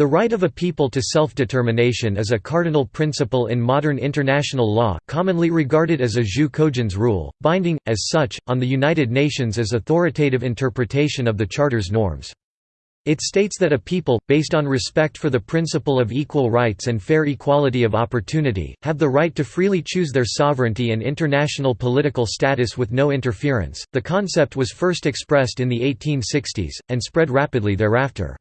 The right of a people to self-determination is a cardinal principle in modern international law, commonly regarded as a jus cogens rule, binding, as such, on the United Nations as authoritative interpretation of the Charter's norms. It states that a people, based on respect for the principle of equal rights and fair equality of opportunity, have the right to freely choose their sovereignty and international political status with no interference. The concept was first expressed in the 1860s, and spread rapidly thereafter.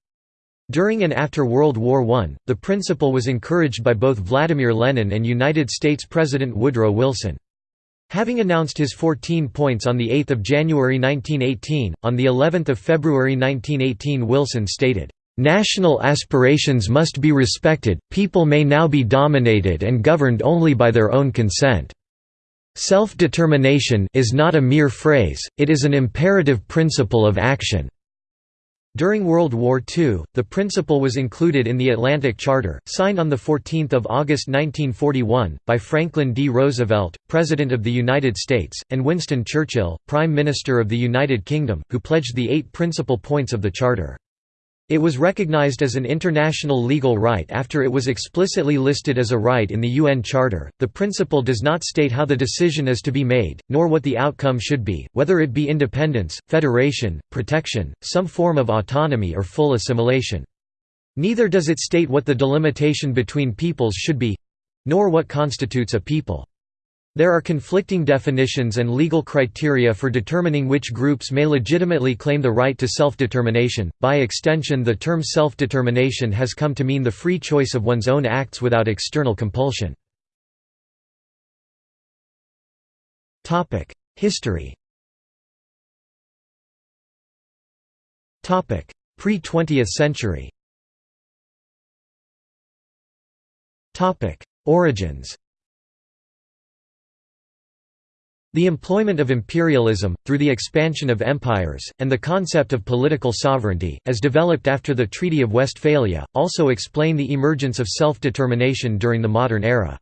During and after World War I, the principle was encouraged by both Vladimir Lenin and United States President Woodrow Wilson. Having announced his 14 points on 8 January 1918, on of February 1918 Wilson stated, "...national aspirations must be respected, people may now be dominated and governed only by their own consent. Self-determination is not a mere phrase, it is an imperative principle of action." During World War II, the principle was included in the Atlantic Charter, signed on 14 August 1941, by Franklin D. Roosevelt, President of the United States, and Winston Churchill, Prime Minister of the United Kingdom, who pledged the eight principal points of the Charter. It was recognized as an international legal right after it was explicitly listed as a right in the UN Charter. The principle does not state how the decision is to be made, nor what the outcome should be, whether it be independence, federation, protection, some form of autonomy, or full assimilation. Neither does it state what the delimitation between peoples should be nor what constitutes a people. There are conflicting definitions and legal criteria for determining which groups may legitimately claim the right to self-determination. By extension, the term self-determination has come to mean the free choice of one's own acts without external compulsion. Topic: History. Topic: Pre-20th century. Topic: Origins. The employment of imperialism, through the expansion of empires, and the concept of political sovereignty, as developed after the Treaty of Westphalia, also explain the emergence of self-determination during the modern era.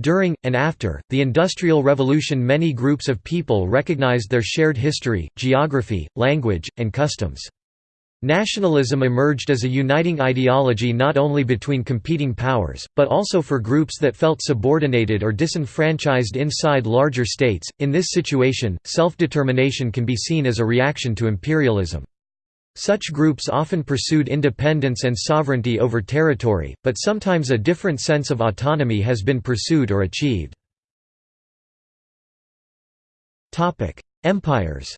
During, and after, the Industrial Revolution many groups of people recognized their shared history, geography, language, and customs. Nationalism emerged as a uniting ideology not only between competing powers, but also for groups that felt subordinated or disenfranchised inside larger states. In this situation, self determination can be seen as a reaction to imperialism. Such groups often pursued independence and sovereignty over territory, but sometimes a different sense of autonomy has been pursued or achieved. Empires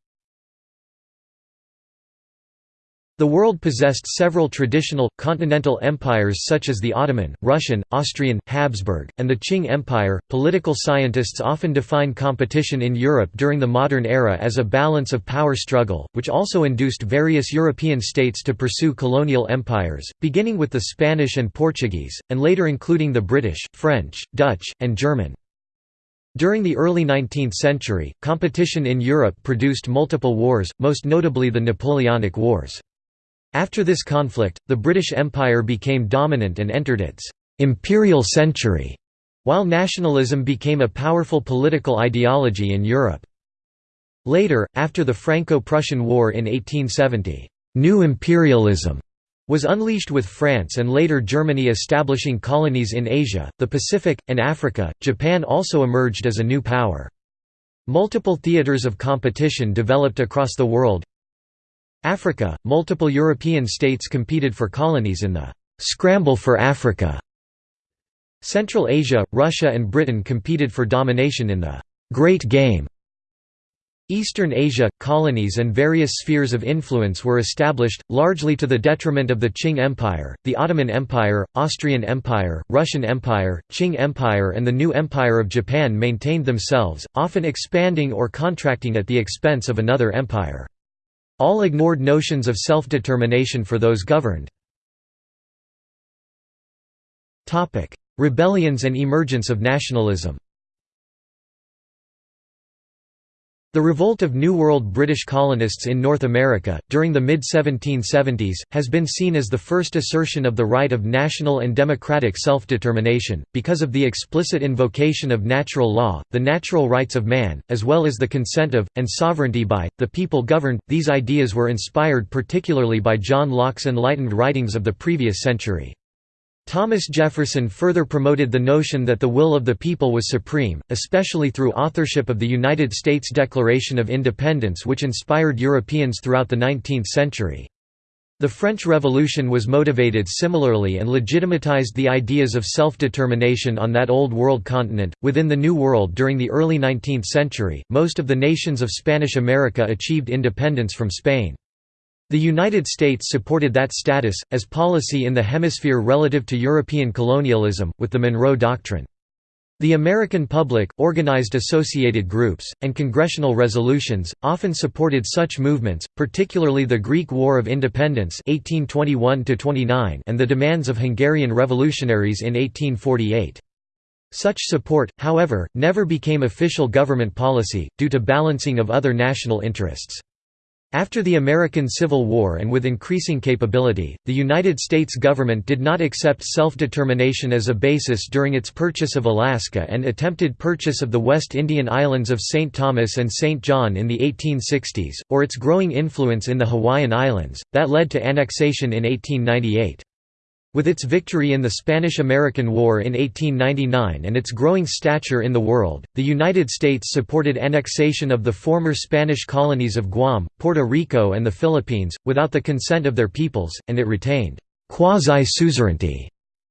The world possessed several traditional, continental empires such as the Ottoman, Russian, Austrian, Habsburg, and the Qing Empire. Political scientists often define competition in Europe during the modern era as a balance of power struggle, which also induced various European states to pursue colonial empires, beginning with the Spanish and Portuguese, and later including the British, French, Dutch, and German. During the early 19th century, competition in Europe produced multiple wars, most notably the Napoleonic Wars. After this conflict, the British Empire became dominant and entered its «imperial century», while nationalism became a powerful political ideology in Europe. Later, after the Franco-Prussian War in 1870, «new imperialism» was unleashed with France and later Germany establishing colonies in Asia, the Pacific, and Africa. Japan also emerged as a new power. Multiple theaters of competition developed across the world, Africa – Multiple European states competed for colonies in the «scramble for Africa». Central Asia – Russia and Britain competed for domination in the «Great Game». Eastern Asia – colonies and various spheres of influence were established, largely to the detriment of the Qing Empire, the Ottoman Empire, Austrian Empire, Russian Empire, Qing Empire and the new Empire of Japan maintained themselves, often expanding or contracting at the expense of another empire. All ignored notions of self-determination for those governed. Rebellions and emergence of nationalism The revolt of New World British colonists in North America, during the mid-1770s, has been seen as the first assertion of the right of national and democratic self-determination, because of the explicit invocation of natural law, the natural rights of man, as well as the consent of, and sovereignty by, the people governed. These ideas were inspired particularly by John Locke's enlightened writings of the previous century. Thomas Jefferson further promoted the notion that the will of the people was supreme, especially through authorship of the United States Declaration of Independence which inspired Europeans throughout the 19th century. The French Revolution was motivated similarly and legitimatized the ideas of self-determination on that Old World continent. Within the New World during the early 19th century, most of the nations of Spanish America achieved independence from Spain. The United States supported that status, as policy in the hemisphere relative to European colonialism, with the Monroe Doctrine. The American public, organized associated groups, and congressional resolutions, often supported such movements, particularly the Greek War of Independence 1821 and the demands of Hungarian revolutionaries in 1848. Such support, however, never became official government policy, due to balancing of other national interests. After the American Civil War and with increasing capability, the United States government did not accept self-determination as a basis during its purchase of Alaska and attempted purchase of the West Indian islands of St. Thomas and St. John in the 1860s, or its growing influence in the Hawaiian Islands, that led to annexation in 1898. With its victory in the Spanish–American War in 1899 and its growing stature in the world, the United States supported annexation of the former Spanish colonies of Guam, Puerto Rico and the Philippines, without the consent of their peoples, and it retained «quasi-suzerainty»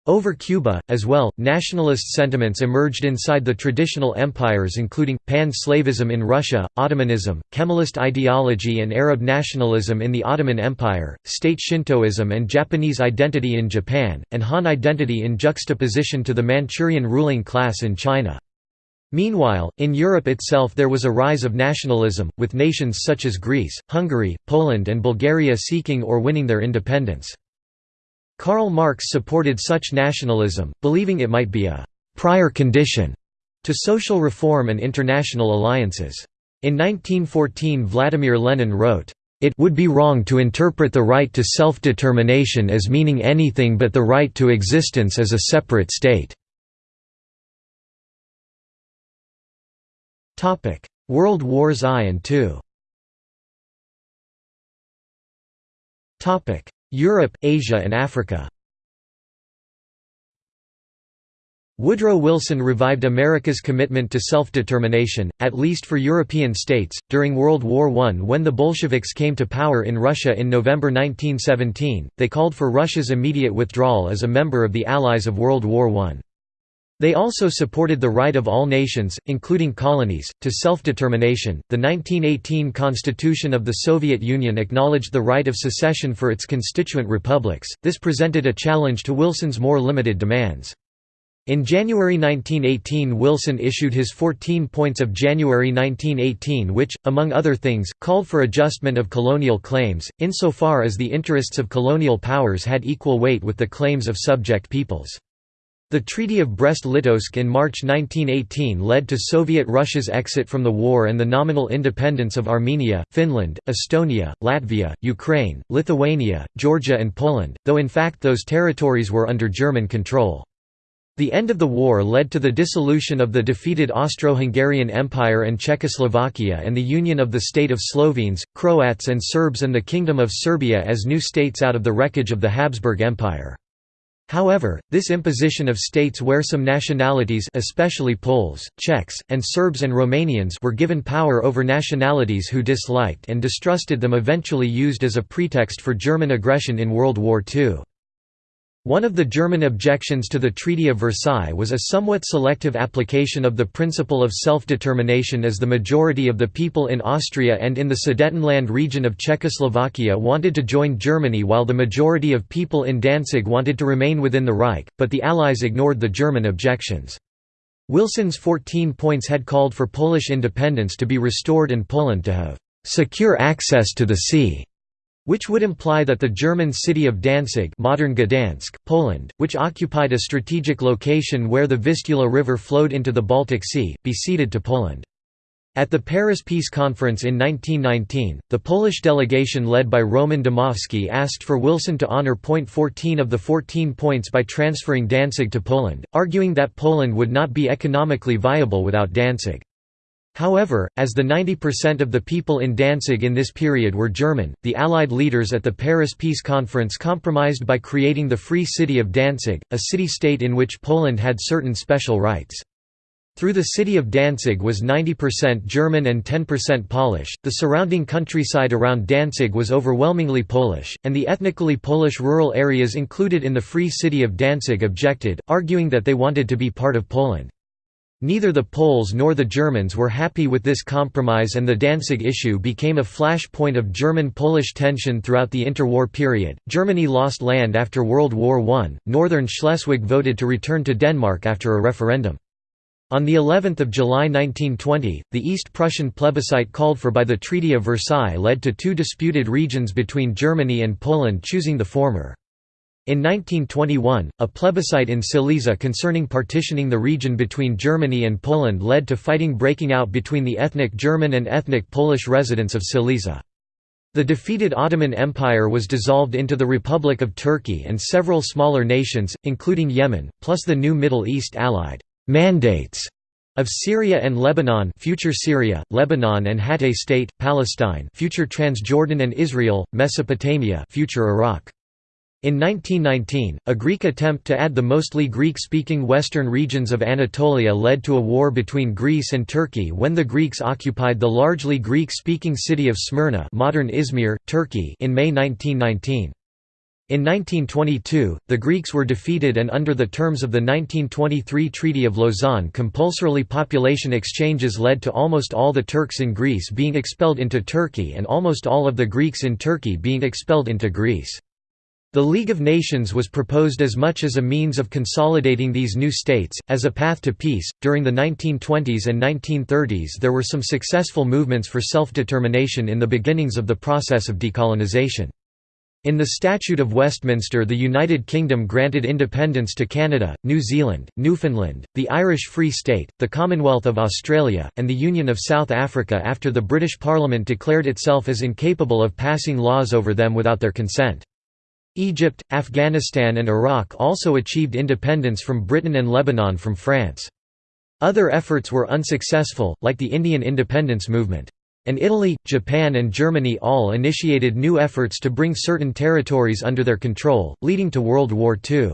Over Cuba, as well, nationalist sentiments emerged inside the traditional empires including, pan-Slavism in Russia, Ottomanism, Kemalist ideology and Arab nationalism in the Ottoman Empire, state Shintoism and Japanese identity in Japan, and Han identity in juxtaposition to the Manchurian ruling class in China. Meanwhile, in Europe itself there was a rise of nationalism, with nations such as Greece, Hungary, Poland and Bulgaria seeking or winning their independence. Karl Marx supported such nationalism, believing it might be a «prior condition» to social reform and international alliances. In 1914 Vladimir Lenin wrote, "...it would be wrong to interpret the right to self-determination as meaning anything but the right to existence as a separate state." World Wars I and II Europe, Asia and Africa Woodrow Wilson revived America's commitment to self-determination, at least for European states, during World War I when the Bolsheviks came to power in Russia in November 1917, they called for Russia's immediate withdrawal as a member of the Allies of World War I. They also supported the right of all nations, including colonies, to self-determination. The 1918 Constitution of the Soviet Union acknowledged the right of secession for its constituent republics. This presented a challenge to Wilson's more limited demands. In January 1918 Wilson issued his 14 Points of January 1918 which, among other things, called for adjustment of colonial claims, insofar as the interests of colonial powers had equal weight with the claims of subject peoples. The Treaty of Brest-Litovsk in March 1918 led to Soviet Russia's exit from the war and the nominal independence of Armenia, Finland, Estonia, Latvia, Ukraine, Lithuania, Georgia and Poland, though in fact those territories were under German control. The end of the war led to the dissolution of the defeated Austro-Hungarian Empire and Czechoslovakia and the union of the state of Slovenes, Croats and Serbs and the Kingdom of Serbia as new states out of the wreckage of the Habsburg Empire. However, this imposition of states where some nationalities especially Poles, Czechs, and Serbs and Romanians were given power over nationalities who disliked and distrusted them eventually used as a pretext for German aggression in World War II. One of the German objections to the Treaty of Versailles was a somewhat selective application of the principle of self-determination as the majority of the people in Austria and in the Sudetenland region of Czechoslovakia wanted to join Germany while the majority of people in Danzig wanted to remain within the Reich, but the Allies ignored the German objections. Wilson's 14 points had called for Polish independence to be restored and Poland to have secure access to the sea which would imply that the German city of Danzig modern Gdansk, Poland, which occupied a strategic location where the Vistula River flowed into the Baltic Sea, be ceded to Poland. At the Paris Peace Conference in 1919, the Polish delegation led by Roman Dmowski asked for Wilson to honor point 14 of the 14 points by transferring Danzig to Poland, arguing that Poland would not be economically viable without Danzig. However, as the 90% of the people in Danzig in this period were German, the Allied leaders at the Paris Peace Conference compromised by creating the Free City of Danzig, a city-state in which Poland had certain special rights. Through the city of Danzig was 90% German and 10% Polish, the surrounding countryside around Danzig was overwhelmingly Polish, and the ethnically Polish rural areas included in the Free City of Danzig objected, arguing that they wanted to be part of Poland. Neither the Poles nor the Germans were happy with this compromise and the Danzig issue became a flashpoint of German-Polish tension throughout the interwar period. Germany lost land after World War I. Northern Schleswig voted to return to Denmark after a referendum. On the 11th of July 1920, the East Prussian plebiscite called for by the Treaty of Versailles led to two disputed regions between Germany and Poland choosing the former. In 1921, a plebiscite in Silesia concerning partitioning the region between Germany and Poland led to fighting breaking out between the ethnic German and ethnic Polish residents of Silesia. The defeated Ottoman Empire was dissolved into the Republic of Turkey and several smaller nations, including Yemen, plus the new Middle East allied mandates of Syria and Lebanon future Syria, Lebanon and Hatay State, Palestine future Transjordan and Israel, Mesopotamia future Iraq. In 1919, a Greek attempt to add the mostly Greek-speaking western regions of Anatolia led to a war between Greece and Turkey when the Greeks occupied the largely Greek-speaking city of Smyrna modern Izmir, Turkey in May 1919. In 1922, the Greeks were defeated and under the terms of the 1923 Treaty of Lausanne compulsorily population exchanges led to almost all the Turks in Greece being expelled into Turkey and almost all of the Greeks in Turkey being expelled into Greece. The League of Nations was proposed as much as a means of consolidating these new states, as a path to peace. During the 1920s and 1930s, there were some successful movements for self determination in the beginnings of the process of decolonization. In the Statute of Westminster the United Kingdom granted independence to Canada, New Zealand, Newfoundland, the Irish Free State, the Commonwealth of Australia, and the Union of South Africa after the British Parliament declared itself as incapable of passing laws over them without their consent. Egypt, Afghanistan and Iraq also achieved independence from Britain and Lebanon from France. Other efforts were unsuccessful, like the Indian independence movement and Italy, Japan and Germany all initiated new efforts to bring certain territories under their control, leading to World War II.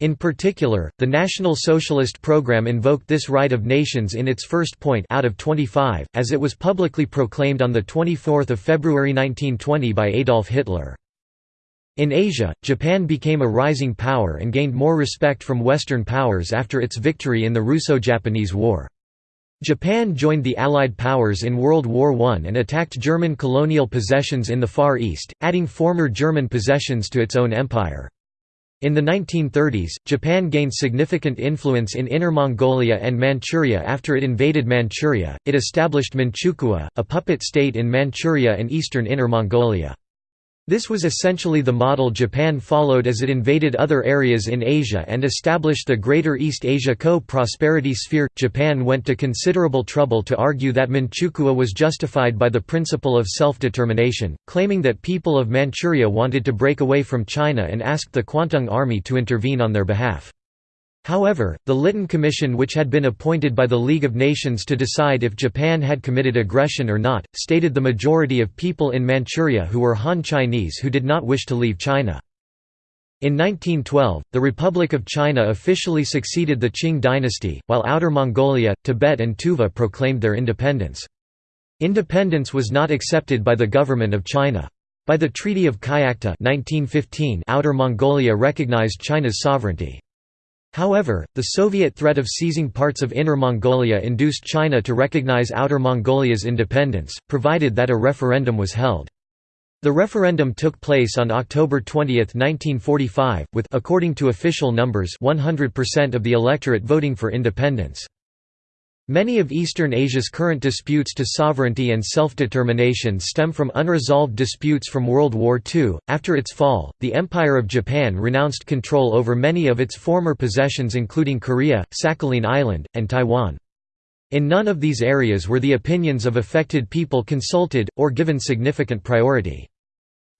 In particular, the National Socialist Program invoked this right of nations in its first point out of 25, as it was publicly proclaimed on 24 February 1920 by Adolf Hitler. In Asia, Japan became a rising power and gained more respect from Western powers after its victory in the Russo-Japanese War. Japan joined the Allied powers in World War I and attacked German colonial possessions in the Far East, adding former German possessions to its own empire. In the 1930s, Japan gained significant influence in Inner Mongolia and Manchuria after it invaded Manchuria. It established Manchukuo, a puppet state in Manchuria and eastern Inner Mongolia. This was essentially the model Japan followed as it invaded other areas in Asia and established the Greater East Asia Co-Prosperity Sphere. Japan went to considerable trouble to argue that Manchukuo was justified by the principle of self-determination, claiming that people of Manchuria wanted to break away from China and asked the Kwantung Army to intervene on their behalf. However, the Lytton Commission which had been appointed by the League of Nations to decide if Japan had committed aggression or not, stated the majority of people in Manchuria who were Han Chinese who did not wish to leave China. In 1912, the Republic of China officially succeeded the Qing dynasty, while Outer Mongolia, Tibet and Tuva proclaimed their independence. Independence was not accepted by the government of China. By the Treaty of Kyakhta 1915, Outer Mongolia recognized China's sovereignty. However, the Soviet threat of seizing parts of Inner Mongolia induced China to recognize Outer Mongolia's independence, provided that a referendum was held. The referendum took place on October 20, 1945, with according to official numbers 100% of the electorate voting for independence. Many of Eastern Asia's current disputes to sovereignty and self-determination stem from unresolved disputes from World War II. After its fall, the Empire of Japan renounced control over many of its former possessions including Korea, Sakhalin Island, and Taiwan. In none of these areas were the opinions of affected people consulted, or given significant priority.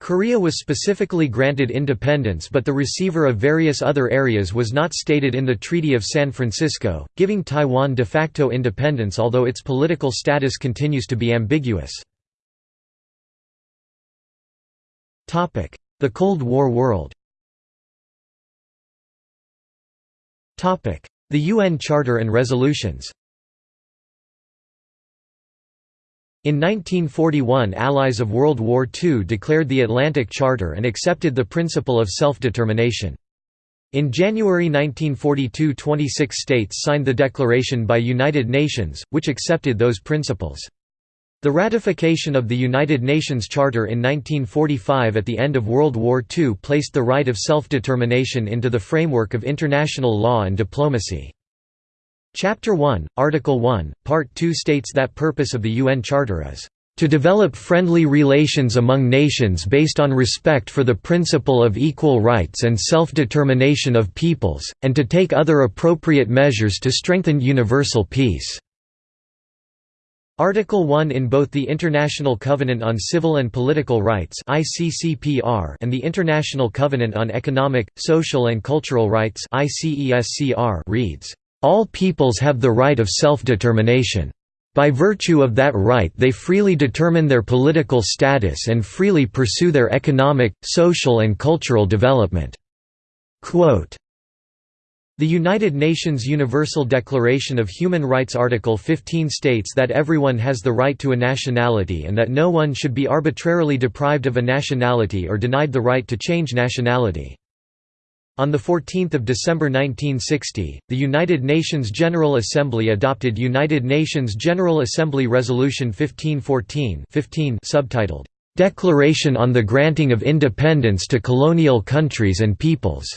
Korea was specifically granted independence but the receiver of various other areas was not stated in the Treaty of San Francisco, giving Taiwan de facto independence although its political status continues to be ambiguous. The Cold War world The UN Charter and resolutions In 1941 allies of World War II declared the Atlantic Charter and accepted the principle of self-determination. In January 1942 26 states signed the declaration by United Nations, which accepted those principles. The ratification of the United Nations Charter in 1945 at the end of World War II placed the right of self-determination into the framework of international law and diplomacy. Chapter 1, Article 1, Part 2 states that purpose of the UN Charter is to develop friendly relations among nations based on respect for the principle of equal rights and self-determination of peoples, and to take other appropriate measures to strengthen universal peace." Article 1 in both the International Covenant on Civil and Political Rights and the International Covenant on Economic, Social and Cultural Rights reads, all peoples have the right of self-determination. By virtue of that right they freely determine their political status and freely pursue their economic, social and cultural development." Quote, the United Nations Universal Declaration of Human Rights Article 15 states that everyone has the right to a nationality and that no one should be arbitrarily deprived of a nationality or denied the right to change nationality. On 14 December 1960, the United Nations General Assembly adopted United Nations General Assembly Resolution 1514 15 subtitled, "'Declaration on the Granting of Independence to Colonial Countries and Peoples'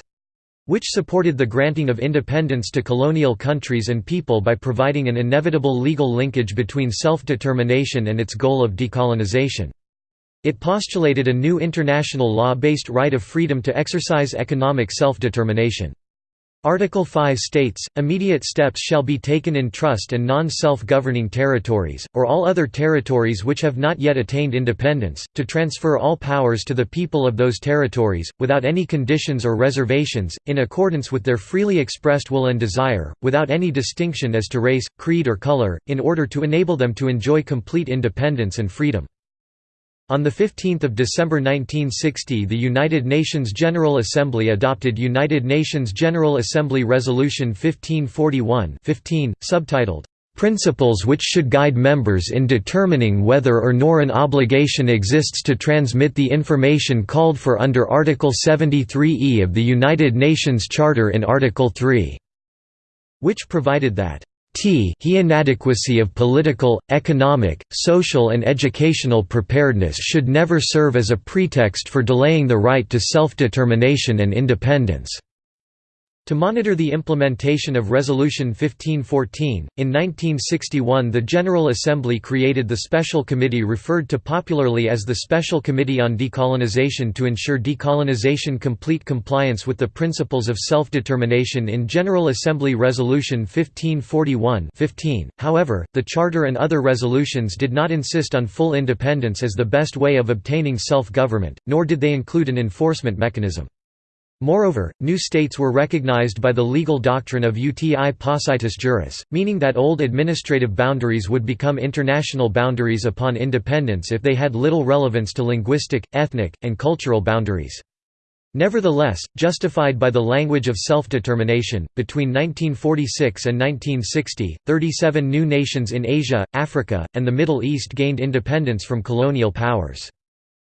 which supported the granting of independence to colonial countries and people by providing an inevitable legal linkage between self-determination and its goal of decolonization. It postulated a new international law-based right of freedom to exercise economic self-determination. Article 5 states, immediate steps shall be taken in trust and non-self-governing territories, or all other territories which have not yet attained independence, to transfer all powers to the people of those territories, without any conditions or reservations, in accordance with their freely expressed will and desire, without any distinction as to race, creed or color, in order to enable them to enjoy complete independence and freedom. On 15 December 1960 the United Nations General Assembly adopted United Nations General Assembly Resolution 1541 15, subtitled, "...principles which should guide members in determining whether or nor an obligation exists to transmit the information called for under Article 73e of the United Nations Charter in Article 3", which provided that T he inadequacy of political, economic, social and educational preparedness should never serve as a pretext for delaying the right to self-determination and independence. To monitor the implementation of Resolution 1514, in 1961 the General Assembly created the Special Committee referred to popularly as the Special Committee on Decolonization to ensure decolonization complete compliance with the principles of self-determination in General Assembly Resolution 1541 15. However, the Charter and other resolutions did not insist on full independence as the best way of obtaining self-government, nor did they include an enforcement mechanism. Moreover, new states were recognized by the legal doctrine of uti possidetis juris, meaning that old administrative boundaries would become international boundaries upon independence if they had little relevance to linguistic, ethnic, and cultural boundaries. Nevertheless, justified by the language of self-determination, between 1946 and 1960, 37 new nations in Asia, Africa, and the Middle East gained independence from colonial powers.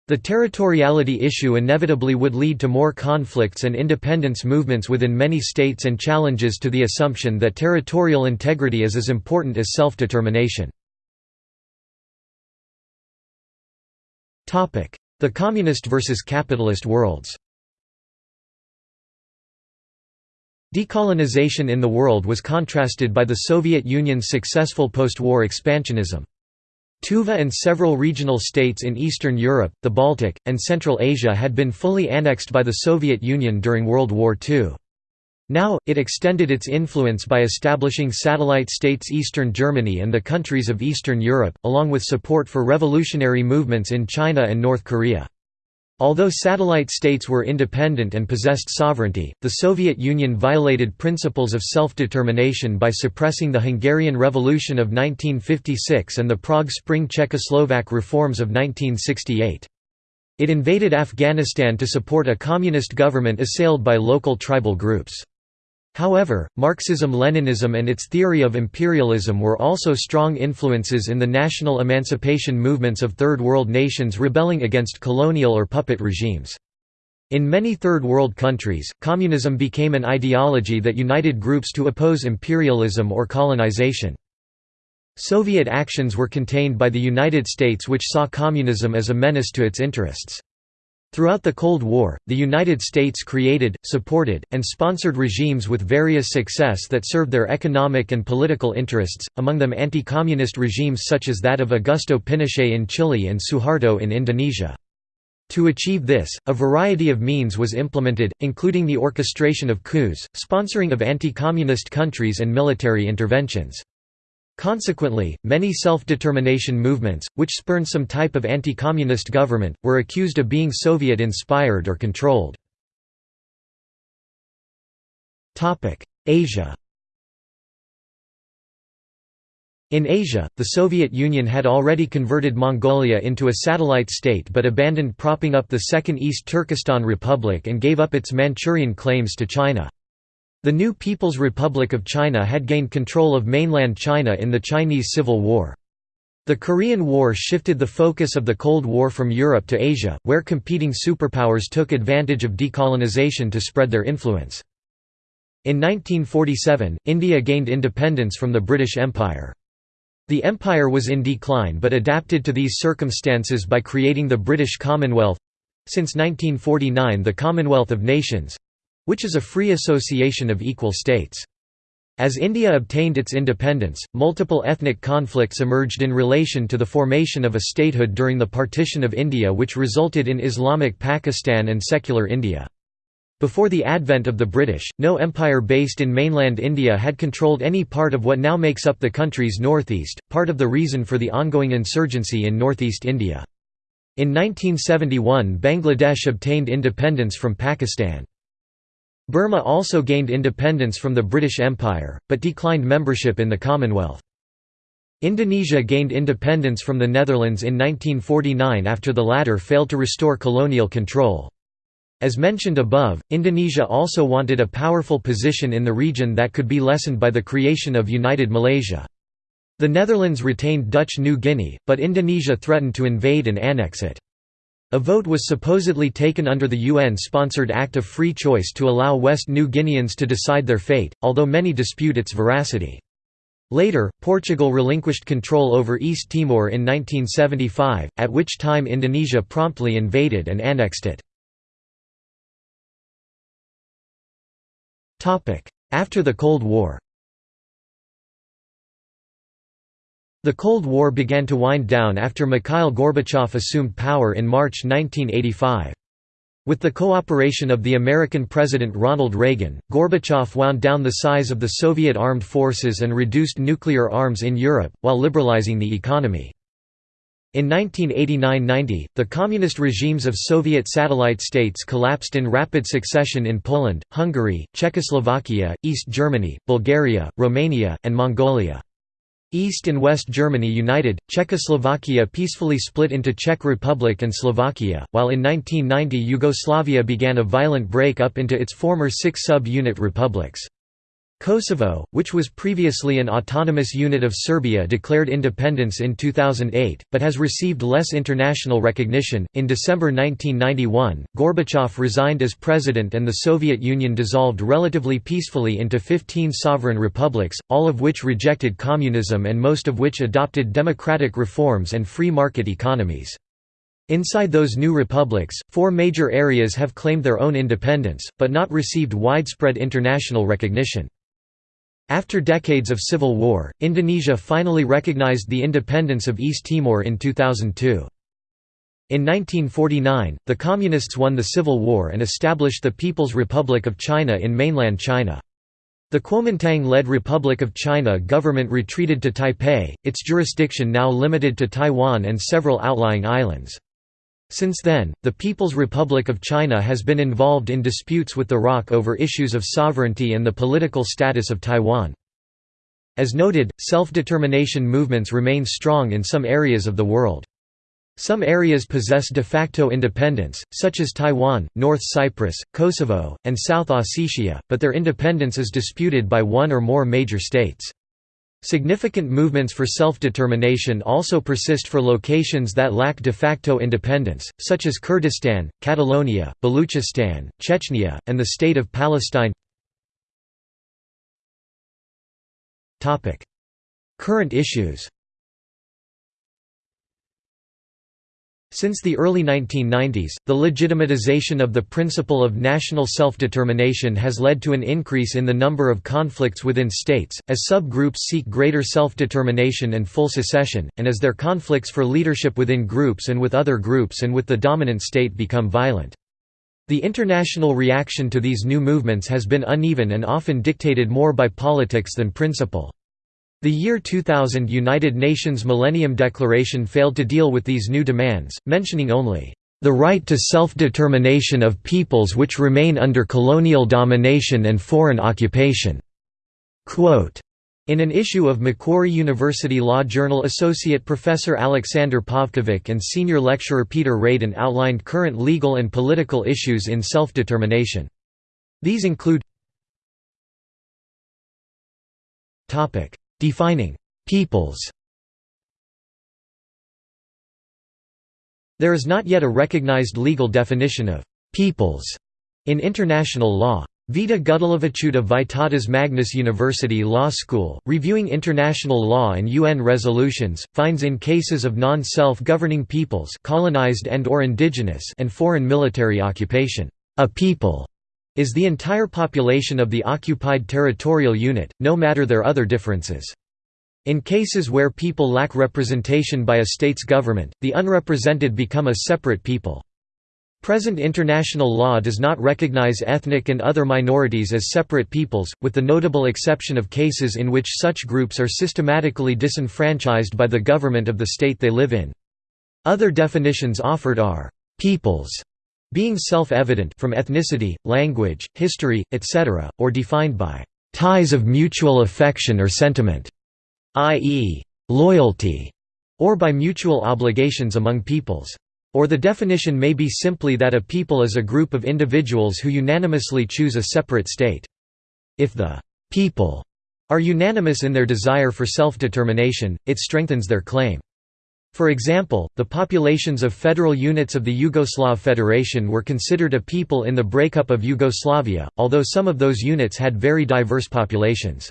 The territoriality issue inevitably would lead to more conflicts and independence movements within many states and challenges to the assumption that territorial integrity is as important as self-determination. The communist versus capitalist worlds Decolonization in the world was contrasted by the Soviet Union's successful post-war expansionism. Tuva and several regional states in Eastern Europe, the Baltic, and Central Asia had been fully annexed by the Soviet Union during World War II. Now, it extended its influence by establishing satellite states Eastern Germany and the countries of Eastern Europe, along with support for revolutionary movements in China and North Korea. Although satellite states were independent and possessed sovereignty, the Soviet Union violated principles of self-determination by suppressing the Hungarian Revolution of 1956 and the Prague Spring Czechoslovak reforms of 1968. It invaded Afghanistan to support a communist government assailed by local tribal groups. However, Marxism-Leninism and its theory of imperialism were also strong influences in the national emancipation movements of Third World nations rebelling against colonial or puppet regimes. In many Third World countries, communism became an ideology that united groups to oppose imperialism or colonization. Soviet actions were contained by the United States which saw communism as a menace to its interests. Throughout the Cold War, the United States created, supported, and sponsored regimes with various success that served their economic and political interests, among them anti-communist regimes such as that of Augusto Pinochet in Chile and Suharto in Indonesia. To achieve this, a variety of means was implemented, including the orchestration of coups, sponsoring of anti-communist countries and military interventions. Consequently, many self-determination movements, which spurned some type of anti-communist government, were accused of being Soviet-inspired or controlled. Asia In Asia, the Soviet Union had already converted Mongolia into a satellite state but abandoned propping up the Second East Turkestan Republic and gave up its Manchurian claims to China. The new People's Republic of China had gained control of mainland China in the Chinese Civil War. The Korean War shifted the focus of the Cold War from Europe to Asia, where competing superpowers took advantage of decolonization to spread their influence. In 1947, India gained independence from the British Empire. The empire was in decline but adapted to these circumstances by creating the British Commonwealth—since 1949 the Commonwealth of Nations, which is a free association of equal states. As India obtained its independence, multiple ethnic conflicts emerged in relation to the formation of a statehood during the partition of India which resulted in Islamic Pakistan and secular India. Before the advent of the British, no empire based in mainland India had controlled any part of what now makes up the country's northeast, part of the reason for the ongoing insurgency in northeast India. In 1971 Bangladesh obtained independence from Pakistan. Burma also gained independence from the British Empire, but declined membership in the Commonwealth. Indonesia gained independence from the Netherlands in 1949 after the latter failed to restore colonial control. As mentioned above, Indonesia also wanted a powerful position in the region that could be lessened by the creation of United Malaysia. The Netherlands retained Dutch New Guinea, but Indonesia threatened to invade and annex it. A vote was supposedly taken under the UN-sponsored Act of Free Choice to allow West New Guineans to decide their fate, although many dispute its veracity. Later, Portugal relinquished control over East Timor in 1975, at which time Indonesia promptly invaded and annexed it. After the Cold War The Cold War began to wind down after Mikhail Gorbachev assumed power in March 1985. With the cooperation of the American President Ronald Reagan, Gorbachev wound down the size of the Soviet armed forces and reduced nuclear arms in Europe, while liberalizing the economy. In 1989–90, the communist regimes of Soviet satellite states collapsed in rapid succession in Poland, Hungary, Czechoslovakia, East Germany, Bulgaria, Romania, and Mongolia. East and West Germany united, Czechoslovakia peacefully split into Czech Republic and Slovakia, while in 1990 Yugoslavia began a violent break-up into its former six sub-unit republics. Kosovo, which was previously an autonomous unit of Serbia, declared independence in 2008, but has received less international recognition. In December 1991, Gorbachev resigned as president and the Soviet Union dissolved relatively peacefully into 15 sovereign republics, all of which rejected communism and most of which adopted democratic reforms and free market economies. Inside those new republics, four major areas have claimed their own independence, but not received widespread international recognition. After decades of civil war, Indonesia finally recognized the independence of East Timor in 2002. In 1949, the Communists won the Civil War and established the People's Republic of China in mainland China. The Kuomintang-led Republic of China government retreated to Taipei, its jurisdiction now limited to Taiwan and several outlying islands. Since then, the People's Republic of China has been involved in disputes with the ROC over issues of sovereignty and the political status of Taiwan. As noted, self-determination movements remain strong in some areas of the world. Some areas possess de facto independence, such as Taiwan, North Cyprus, Kosovo, and South Ossetia, but their independence is disputed by one or more major states. Significant movements for self-determination also persist for locations that lack de facto independence, such as Kurdistan, Catalonia, Baluchistan, Chechnya, and the State of Palestine. Current issues Since the early 1990s, the legitimatization of the principle of national self-determination has led to an increase in the number of conflicts within states, as subgroups seek greater self-determination and full secession, and as their conflicts for leadership within groups and with other groups and with the dominant state become violent. The international reaction to these new movements has been uneven and often dictated more by politics than principle. The year 2000 United Nations Millennium Declaration failed to deal with these new demands, mentioning only, "...the right to self-determination of peoples which remain under colonial domination and foreign occupation." Quote, in an issue of Macquarie University Law Journal Associate Professor Alexander Pavkovic and Senior Lecturer Peter Radan outlined current legal and political issues in self-determination. These include Defining «peoples» There is not yet a recognized legal definition of «peoples» in international law. Vita Gudeleviciute of Vytautas Magnus University Law School, reviewing international law and UN resolutions, finds in cases of non-self-governing peoples colonized and or indigenous and foreign military occupation, a people is the entire population of the occupied territorial unit, no matter their other differences. In cases where people lack representation by a state's government, the unrepresented become a separate people. Present international law does not recognize ethnic and other minorities as separate peoples, with the notable exception of cases in which such groups are systematically disenfranchised by the government of the state they live in. Other definitions offered are, "...peoples", being self-evident from ethnicity, language, history, etc., or defined by ties of mutual affection or sentiment, i.e., loyalty, or by mutual obligations among peoples. Or the definition may be simply that a people is a group of individuals who unanimously choose a separate state. If the people are unanimous in their desire for self-determination, it strengthens their claim. For example, the populations of federal units of the Yugoslav Federation were considered a people in the breakup of Yugoslavia, although some of those units had very diverse populations.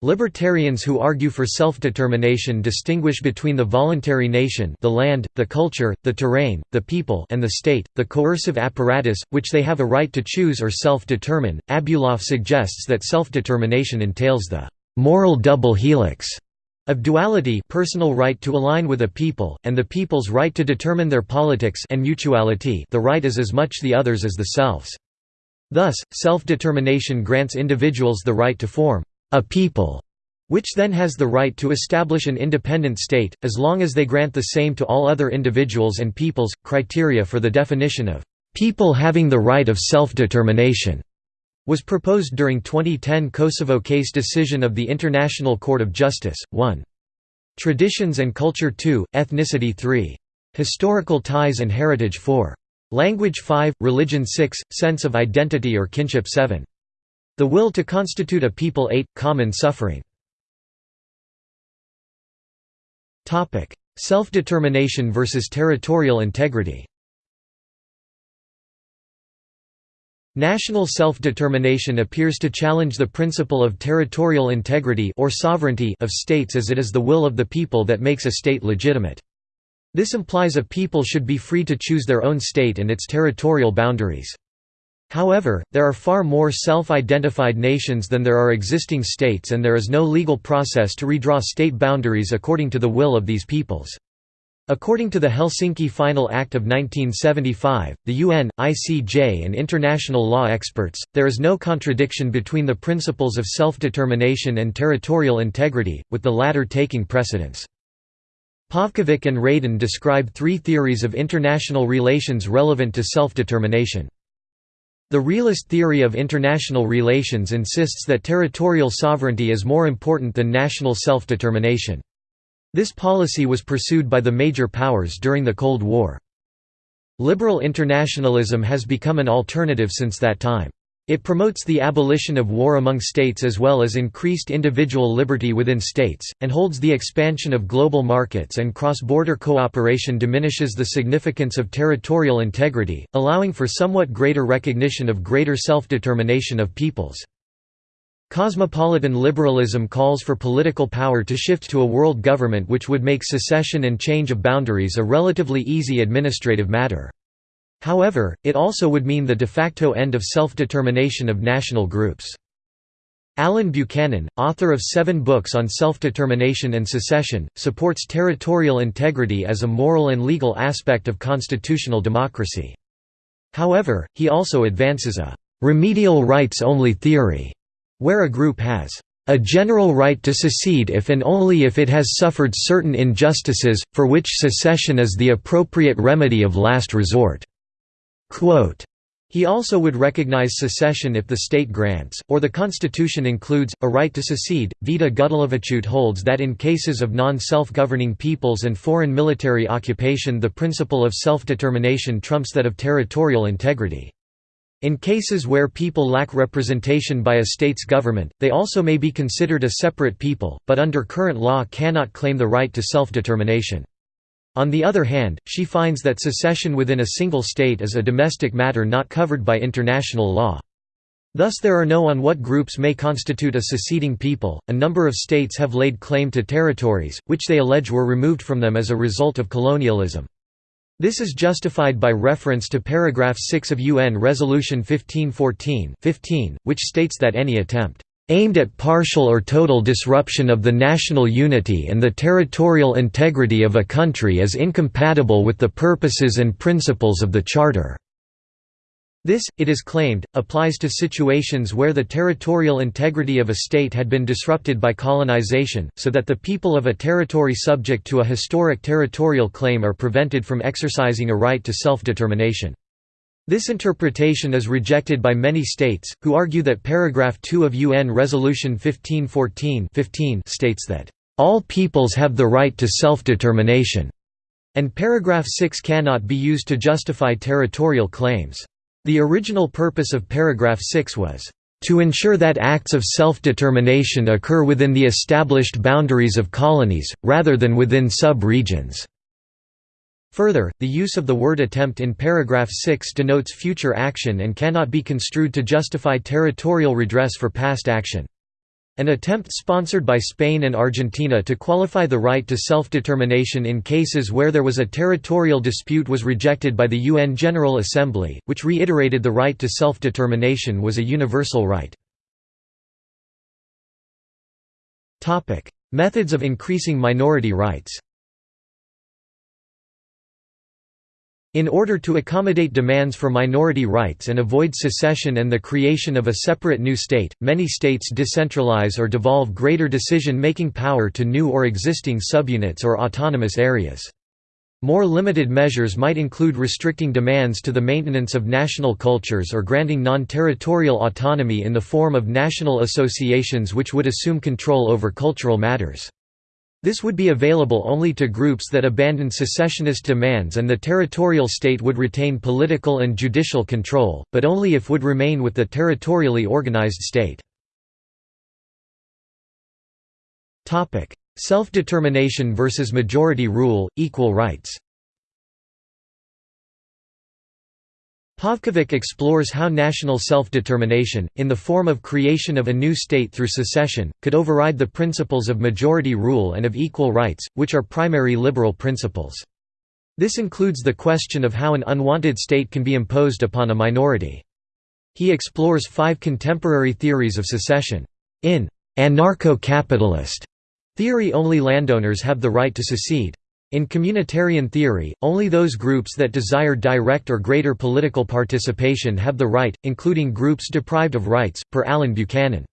Libertarians who argue for self-determination distinguish between the voluntary nation the land, the culture, the terrain, the people and the state, the coercive apparatus, which they have a right to choose or self-determine. Abulof suggests that self-determination entails the «moral double helix» of duality personal right to align with a people, and the people's right to determine their politics and mutuality the right is as much the others as the selves. Thus, self-determination grants individuals the right to form a people, which then has the right to establish an independent state, as long as they grant the same to all other individuals and peoples. Criteria for the definition of people having the right of self-determination was proposed during 2010 Kosovo case decision of the International Court of Justice. 1. Traditions and Culture 2, Ethnicity 3. Historical Ties and Heritage 4. Language 5, Religion 6, Sense of Identity or Kinship 7. The Will to Constitute a People 8, Common Suffering. Self-determination versus territorial integrity National self-determination appears to challenge the principle of territorial integrity or sovereignty of states as it is the will of the people that makes a state legitimate. This implies a people should be free to choose their own state and its territorial boundaries. However, there are far more self-identified nations than there are existing states and there is no legal process to redraw state boundaries according to the will of these peoples. According to the Helsinki Final Act of 1975, the UN, ICJ and international law experts, there is no contradiction between the principles of self-determination and territorial integrity, with the latter taking precedence. Pavkovic and Radan describe three theories of international relations relevant to self-determination. The realist theory of international relations insists that territorial sovereignty is more important than national self-determination. This policy was pursued by the major powers during the Cold War. Liberal internationalism has become an alternative since that time. It promotes the abolition of war among states as well as increased individual liberty within states, and holds the expansion of global markets and cross-border cooperation diminishes the significance of territorial integrity, allowing for somewhat greater recognition of greater self-determination of peoples. Cosmopolitan liberalism calls for political power to shift to a world government which would make secession and change of boundaries a relatively easy administrative matter. However, it also would mean the de facto end of self-determination of national groups. Allen Buchanan, author of seven books on self-determination and secession, supports territorial integrity as a moral and legal aspect of constitutional democracy. However, he also advances a «remedial rights-only theory» where a group has a general right to secede if and only if it has suffered certain injustices, for which secession is the appropriate remedy of last resort." Quote, he also would recognize secession if the state grants, or the constitution includes, a right to secede. Vita Gudeleviciute holds that in cases of non-self-governing peoples and foreign military occupation the principle of self-determination trumps that of territorial integrity. In cases where people lack representation by a state's government, they also may be considered a separate people, but under current law cannot claim the right to self-determination. On the other hand, she finds that secession within a single state is a domestic matter not covered by international law. Thus there are no on what groups may constitute a seceding people. A number of states have laid claim to territories, which they allege were removed from them as a result of colonialism. This is justified by reference to paragraph 6 of UN Resolution 1514 15, which states that any attempt aimed at partial or total disruption of the national unity and the territorial integrity of a country is incompatible with the purposes and principles of the Charter." This, it is claimed, applies to situations where the territorial integrity of a state had been disrupted by colonization, so that the people of a territory subject to a historic territorial claim are prevented from exercising a right to self-determination. This interpretation is rejected by many states, who argue that paragraph 2 of UN Resolution 1514 15 states that, "...all peoples have the right to self-determination," and paragraph 6 cannot be used to justify territorial claims. The original purpose of paragraph 6 was, "...to ensure that acts of self-determination occur within the established boundaries of colonies, rather than within sub-regions." Further, the use of the word attempt in paragraph 6 denotes future action and cannot be construed to justify territorial redress for past action. An attempt sponsored by Spain and Argentina to qualify the right to self-determination in cases where there was a territorial dispute was rejected by the UN General Assembly, which reiterated the right to self-determination was a universal right. Methods of increasing minority rights In order to accommodate demands for minority rights and avoid secession and the creation of a separate new state, many states decentralize or devolve greater decision-making power to new or existing subunits or autonomous areas. More limited measures might include restricting demands to the maintenance of national cultures or granting non-territorial autonomy in the form of national associations which would assume control over cultural matters. This would be available only to groups that abandoned secessionist demands and the territorial state would retain political and judicial control, but only if would remain with the territorially organized state. Self-determination versus majority rule, equal rights Pavkovic explores how national self-determination, in the form of creation of a new state through secession, could override the principles of majority rule and of equal rights, which are primary liberal principles. This includes the question of how an unwanted state can be imposed upon a minority. He explores five contemporary theories of secession. In anarcho-capitalist theory only landowners have the right to secede. In communitarian theory, only those groups that desire direct or greater political participation have the right, including groups deprived of rights, per Allen Buchanan.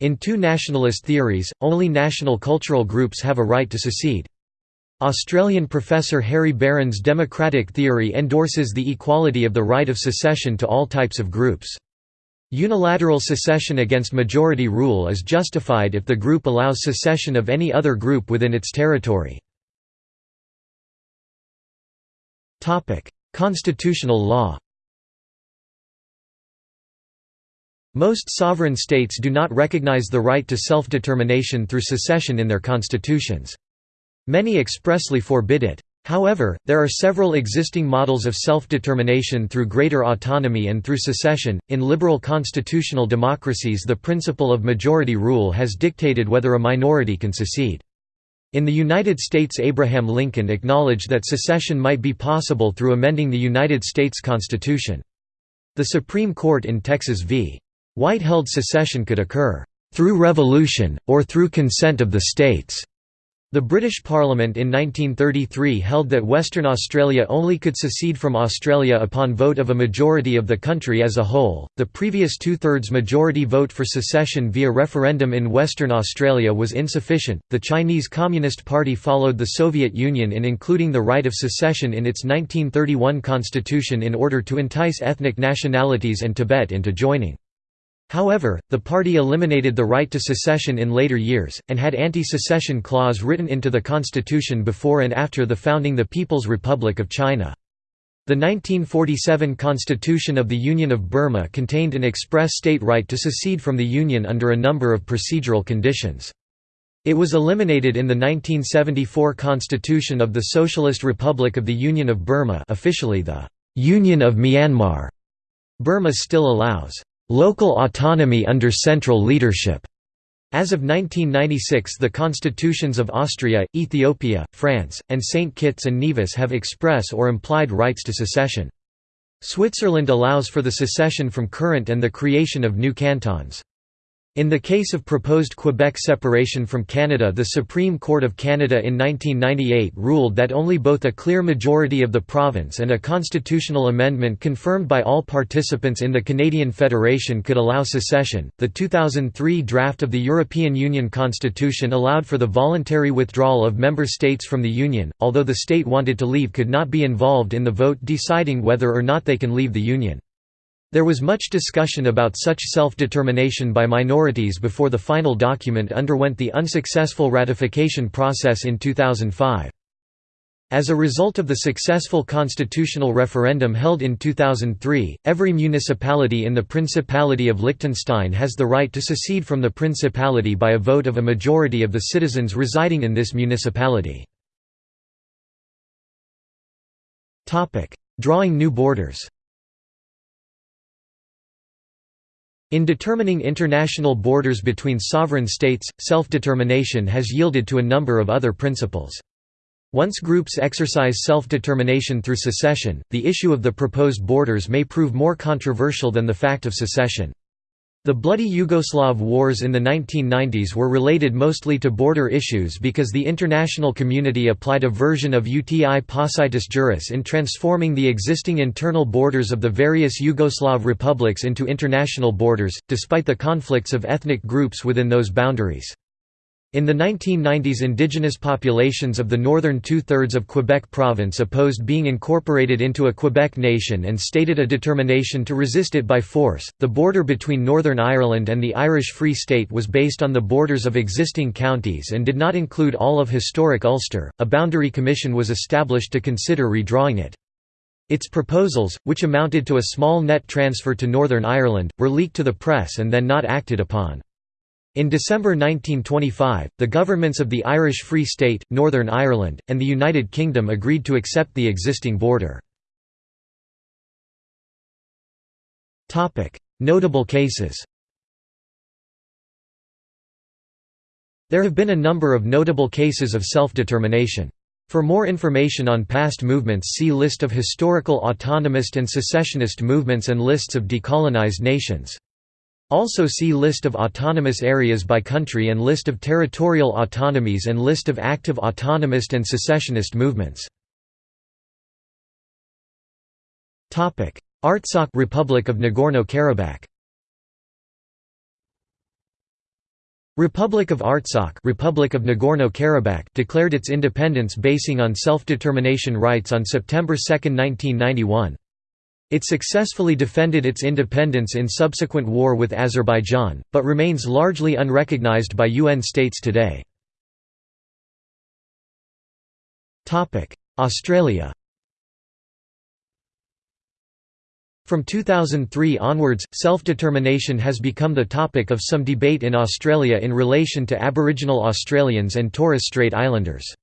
In two nationalist theories, only national cultural groups have a right to secede. Australian professor Harry Beran's democratic theory endorses the equality of the right of secession to all types of groups. Unilateral secession against majority rule is justified if the group allows secession of any other group within its territory. Constitutional law Most sovereign states do not recognize the right to self-determination through secession in their constitutions. Many expressly forbid it. However, there are several existing models of self-determination through greater autonomy and through secession. In liberal constitutional democracies, the principle of majority rule has dictated whether a minority can secede. In the United States Abraham Lincoln acknowledged that secession might be possible through amending the United States Constitution. The Supreme Court in Texas v. White held secession could occur, "...through revolution, or through consent of the states." The British Parliament in 1933 held that Western Australia only could secede from Australia upon vote of a majority of the country as a whole. The previous two thirds majority vote for secession via referendum in Western Australia was insufficient. The Chinese Communist Party followed the Soviet Union in including the right of secession in its 1931 constitution in order to entice ethnic nationalities and Tibet into joining. However, the party eliminated the right to secession in later years, and had anti-secession clause written into the constitution before and after the founding the People's Republic of China. The 1947 Constitution of the Union of Burma contained an express state right to secede from the Union under a number of procedural conditions. It was eliminated in the 1974 Constitution of the Socialist Republic of the Union of Burma officially the «Union of Myanmar». Burma still allows local autonomy under central leadership. As of 1996 the constitutions of Austria, Ethiopia, France, and St. Kitts and Nevis have express or implied rights to secession. Switzerland allows for the secession from current and the creation of new cantons. In the case of proposed Quebec separation from Canada the Supreme Court of Canada in 1998 ruled that only both a clear majority of the province and a constitutional amendment confirmed by all participants in the Canadian Federation could allow secession. The 2003 draft of the European Union Constitution allowed for the voluntary withdrawal of member states from the Union, although the state wanted to leave could not be involved in the vote deciding whether or not they can leave the Union. There was much discussion about such self-determination by minorities before the final document underwent the unsuccessful ratification process in 2005. As a result of the successful constitutional referendum held in 2003, every municipality in the Principality of Liechtenstein has the right to secede from the principality by a vote of a majority of the citizens residing in this municipality. Drawing new borders In determining international borders between sovereign states, self-determination has yielded to a number of other principles. Once groups exercise self-determination through secession, the issue of the proposed borders may prove more controversial than the fact of secession. The bloody Yugoslav wars in the 1990s were related mostly to border issues because the international community applied a version of uti possidetis juris in transforming the existing internal borders of the various Yugoslav republics into international borders, despite the conflicts of ethnic groups within those boundaries. In the 1990s indigenous populations of the northern two-thirds of Quebec province opposed being incorporated into a Quebec nation and stated a determination to resist it by force. The border between Northern Ireland and the Irish Free State was based on the borders of existing counties and did not include all of historic Ulster. A boundary commission was established to consider redrawing it. Its proposals, which amounted to a small net transfer to Northern Ireland, were leaked to the press and then not acted upon. In December 1925, the governments of the Irish Free State, Northern Ireland, and the United Kingdom agreed to accept the existing border. Notable cases There have been a number of notable cases of self-determination. For more information on past movements see List of historical autonomist and secessionist movements and lists of decolonized nations. Also see List of autonomous areas by country and List of territorial autonomies and List of active autonomist and secessionist movements. Artsakh Republic of Nagorno-Karabakh Republic of Artsakh Republic of Nagorno-Karabakh declared its independence basing on self-determination rights on September 2, 1991. It successfully defended its independence in subsequent war with Azerbaijan, but remains largely unrecognized by UN states today. Australia From 2003 onwards, self-determination has become the topic of some debate in Australia in relation to Aboriginal Australians and Torres Strait Islanders.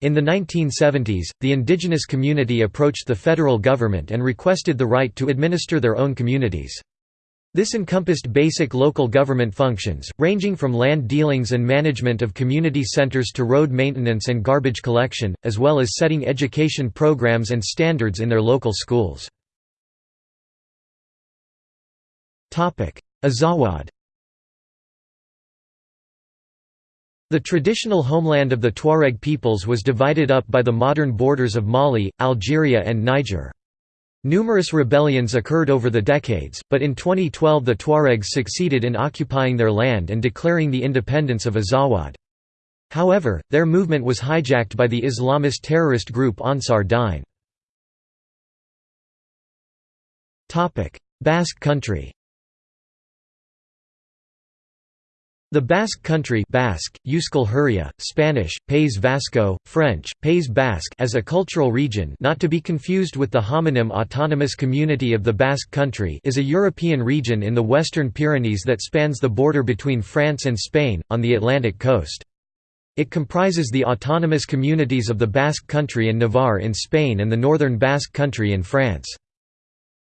In the 1970s, the indigenous community approached the federal government and requested the right to administer their own communities. This encompassed basic local government functions, ranging from land dealings and management of community centres to road maintenance and garbage collection, as well as setting education programs and standards in their local schools. Azawad The traditional homeland of the Tuareg peoples was divided up by the modern borders of Mali, Algeria and Niger. Numerous rebellions occurred over the decades, but in 2012 the Tuaregs succeeded in occupying their land and declaring the independence of Azawad. However, their movement was hijacked by the Islamist terrorist group Ansar Dine. Basque Country The Basque Country Basque, Euskal Herria, Spanish, País Vasco, French, Pays Basque as a cultural region not to be confused with the homonym Autonomous Community of the Basque Country is a European region in the Western Pyrenees that spans the border between France and Spain, on the Atlantic coast. It comprises the autonomous communities of the Basque Country and Navarre in Spain and the Northern Basque Country in France.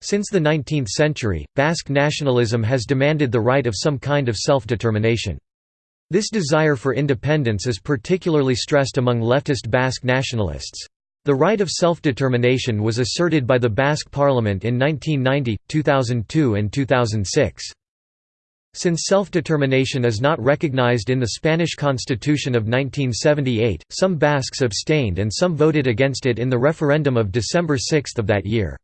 Since the 19th century, Basque nationalism has demanded the right of some kind of self-determination. This desire for independence is particularly stressed among leftist Basque nationalists. The right of self-determination was asserted by the Basque parliament in 1990, 2002 and 2006. Since self-determination is not recognized in the Spanish Constitution of 1978, some Basques abstained and some voted against it in the referendum of December 6 of that year.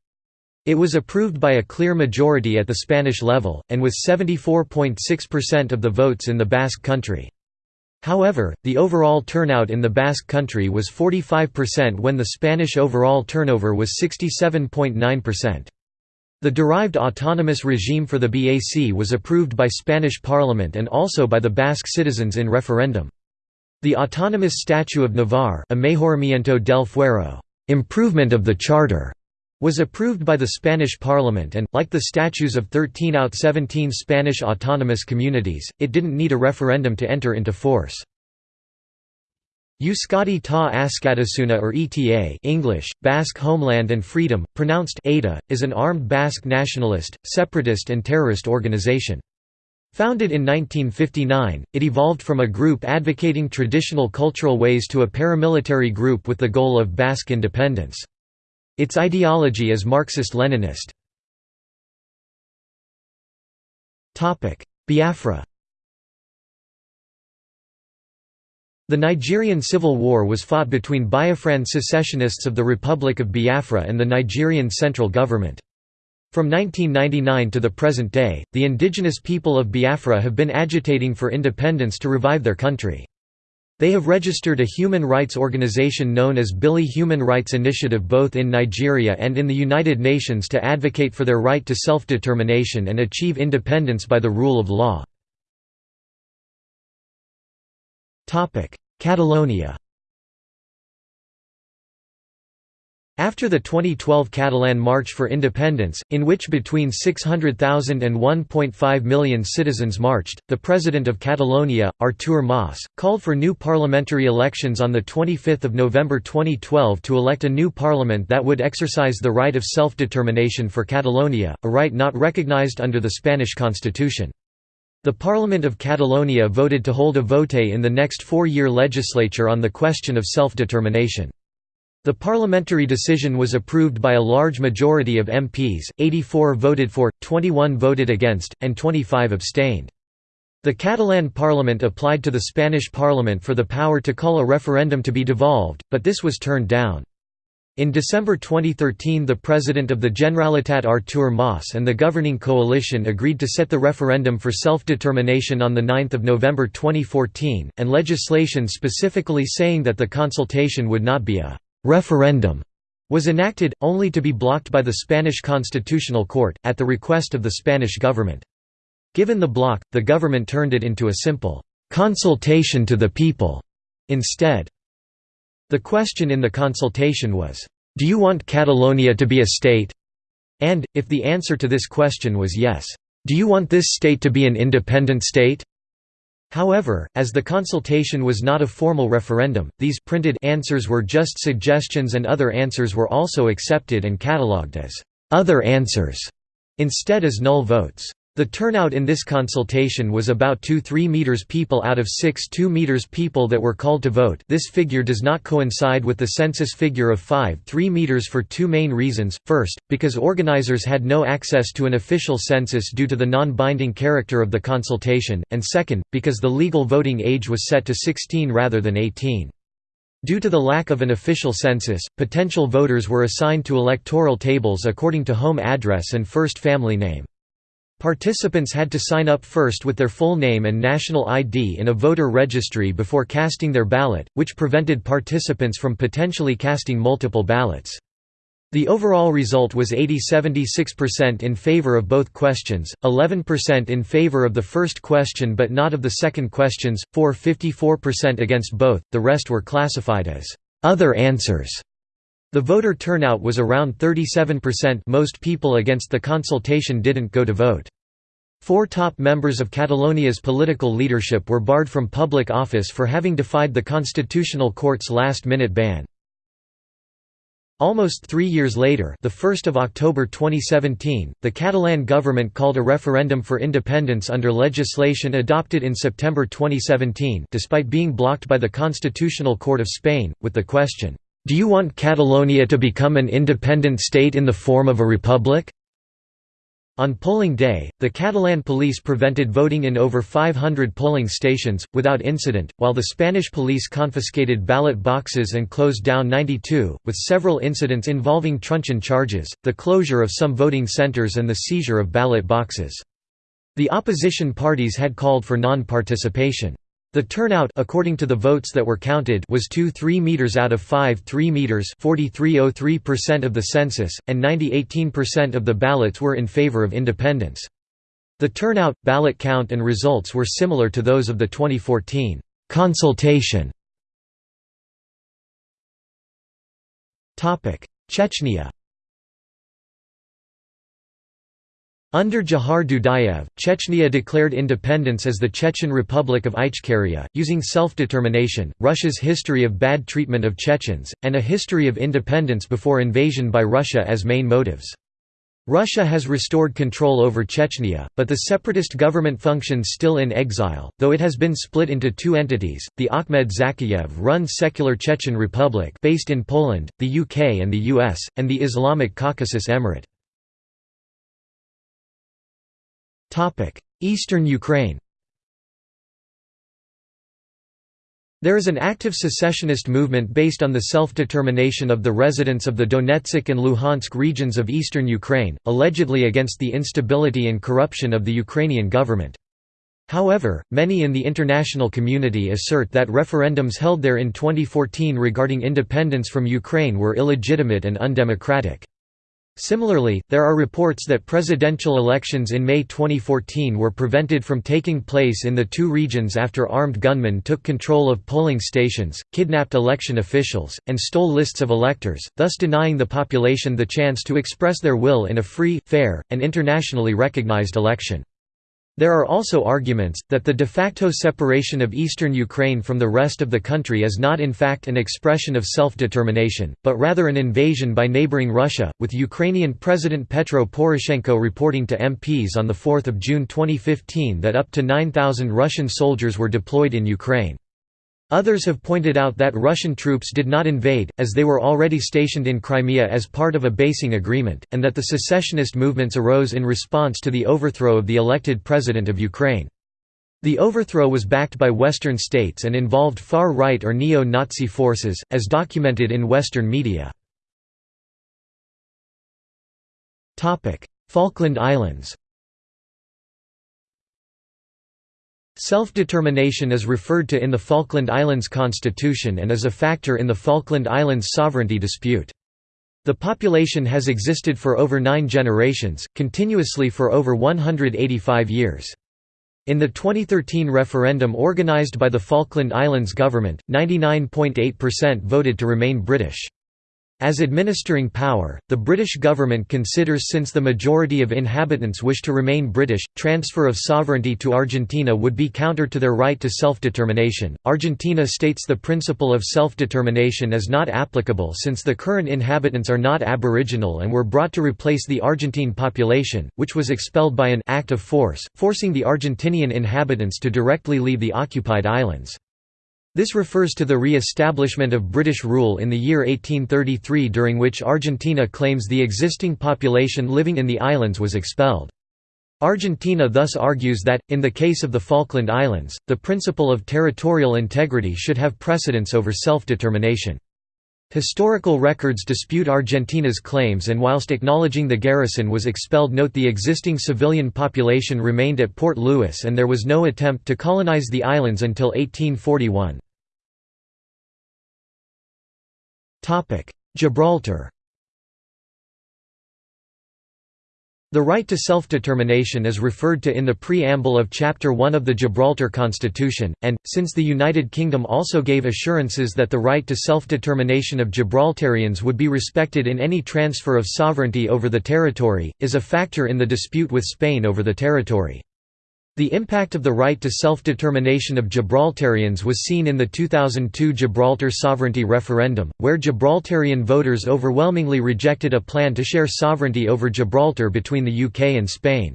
It was approved by a clear majority at the Spanish level, and with 74.6% of the votes in the Basque country. However, the overall turnout in the Basque country was 45% when the Spanish overall turnover was 67.9%. The derived autonomous regime for the BAC was approved by Spanish parliament and also by the Basque citizens in referendum. The autonomous statute of Navarre improvement of the charter", was approved by the Spanish parliament and, like the statutes of 13 out 17 Spanish autonomous communities, it didn't need a referendum to enter into force. Euskadi ta Askatasuna or ETA English, Basque Homeland and Freedom, pronounced ETA, is an armed Basque nationalist, separatist and terrorist organization. Founded in 1959, it evolved from a group advocating traditional cultural ways to a paramilitary group with the goal of Basque independence. Its ideology is Marxist-Leninist. Biafra The Nigerian Civil War was fought between Biafran secessionists of the Republic of Biafra and the Nigerian central government. From 1999 to the present day, the indigenous people of Biafra have been agitating for independence to revive their country. They have registered a human rights organization known as Bilie Human Rights Initiative both in Nigeria and in the United Nations to advocate for their right to self-determination and achieve independence by the rule of law. Catalonia After the 2012 Catalan March for Independence, in which between 600,000 and 1.5 million citizens marched, the President of Catalonia, Artur Mas, called for new parliamentary elections on 25 November 2012 to elect a new parliament that would exercise the right of self-determination for Catalonia, a right not recognized under the Spanish constitution. The Parliament of Catalonia voted to hold a vote in the next four-year legislature on the question of self-determination. The parliamentary decision was approved by a large majority of MPs, 84 voted for, 21 voted against, and 25 abstained. The Catalan parliament applied to the Spanish parliament for the power to call a referendum to be devolved, but this was turned down. In December 2013 the President of the Generalitat Artur Mas and the governing coalition agreed to set the referendum for self-determination on 9 November 2014, and legislation specifically saying that the consultation would not be a «referendum» was enacted, only to be blocked by the Spanish Constitutional Court, at the request of the Spanish government. Given the block, the government turned it into a simple «consultation to the people» instead. The question in the consultation was, "'Do you want Catalonia to be a state?' and, if the answer to this question was yes, "'Do you want this state to be an independent state?' However, as the consultation was not a formal referendum, these printed answers were just suggestions and other answers were also accepted and catalogued as «other answers» instead as null votes. The turnout in this consultation was about 2-3 meters people out of 6 2 meters people that were called to vote this figure does not coincide with the census figure of 5 3 meters for two main reasons, first, because organizers had no access to an official census due to the non-binding character of the consultation, and second, because the legal voting age was set to 16 rather than 18. Due to the lack of an official census, potential voters were assigned to electoral tables according to home address and first family name. Participants had to sign up first with their full name and national ID in a voter registry before casting their ballot, which prevented participants from potentially casting multiple ballots. The overall result was 80–76% in favor of both questions, 11% in favor of the first question but not of the second questions, 4–54% against both, the rest were classified as «other answers». The voter turnout was around 37% most people against the consultation didn't go to vote. Four top members of Catalonia's political leadership were barred from public office for having defied the Constitutional Court's last-minute ban. Almost three years later the 1st of October 2017, the Catalan government called a referendum for independence under legislation adopted in September 2017 despite being blocked by the Constitutional Court of Spain, with the question, do you want Catalonia to become an independent state in the form of a republic? On polling day, the Catalan police prevented voting in over 500 polling stations, without incident, while the Spanish police confiscated ballot boxes and closed down 92, with several incidents involving truncheon charges, the closure of some voting centres and the seizure of ballot boxes. The opposition parties had called for non-participation. The turnout according to the votes that were counted was 2 3 meters out of 5 3 meters 43.03% of the census, and 90.18% of the ballots were in favor of independence. The turnout, ballot count and results were similar to those of the 2014 consultation. Chechnya Under Dzhokhar Dudayev, Chechnya declared independence as the Chechen Republic of Ichkeria, using self-determination, Russia's history of bad treatment of Chechens, and a history of independence before invasion by Russia as main motives. Russia has restored control over Chechnya, but the separatist government functions still in exile, though it has been split into two entities, the Ahmed Zakayev-run Secular Chechen Republic based in Poland, the UK and the US, and the Islamic Caucasus Emirate. Eastern Ukraine There is an active secessionist movement based on the self-determination of the residents of the Donetsk and Luhansk regions of eastern Ukraine, allegedly against the instability and corruption of the Ukrainian government. However, many in the international community assert that referendums held there in 2014 regarding independence from Ukraine were illegitimate and undemocratic. Similarly, there are reports that presidential elections in May 2014 were prevented from taking place in the two regions after armed gunmen took control of polling stations, kidnapped election officials, and stole lists of electors, thus denying the population the chance to express their will in a free, fair, and internationally recognized election. There are also arguments, that the de facto separation of eastern Ukraine from the rest of the country is not in fact an expression of self-determination, but rather an invasion by neighboring Russia, with Ukrainian President Petro Poroshenko reporting to MPs on 4 June 2015 that up to 9,000 Russian soldiers were deployed in Ukraine. Others have pointed out that Russian troops did not invade, as they were already stationed in Crimea as part of a basing agreement, and that the secessionist movements arose in response to the overthrow of the elected president of Ukraine. The overthrow was backed by Western states and involved far-right or neo-Nazi forces, as documented in Western media. Falkland Islands Self-determination is referred to in the Falkland Islands Constitution and is a factor in the Falkland Islands sovereignty dispute. The population has existed for over nine generations, continuously for over 185 years. In the 2013 referendum organised by the Falkland Islands government, 99.8% voted to remain British. As administering power, the British government considers since the majority of inhabitants wish to remain British, transfer of sovereignty to Argentina would be counter to their right to self-determination. Argentina states the principle of self-determination is not applicable since the current inhabitants are not aboriginal and were brought to replace the Argentine population, which was expelled by an act of force, forcing the Argentinian inhabitants to directly leave the occupied islands. This refers to the re-establishment of British rule in the year 1833 during which Argentina claims the existing population living in the islands was expelled. Argentina thus argues that, in the case of the Falkland Islands, the principle of territorial integrity should have precedence over self-determination. Historical records dispute Argentina's claims and whilst acknowledging the garrison was expelled note the existing civilian population remained at Port Louis and there was no attempt to colonize the islands until 1841. Gibraltar The right to self-determination is referred to in the preamble of Chapter 1 of the Gibraltar Constitution, and, since the United Kingdom also gave assurances that the right to self-determination of Gibraltarians would be respected in any transfer of sovereignty over the territory, is a factor in the dispute with Spain over the territory. The impact of the right to self-determination of Gibraltarians was seen in the 2002 Gibraltar sovereignty referendum, where Gibraltarian voters overwhelmingly rejected a plan to share sovereignty over Gibraltar between the UK and Spain.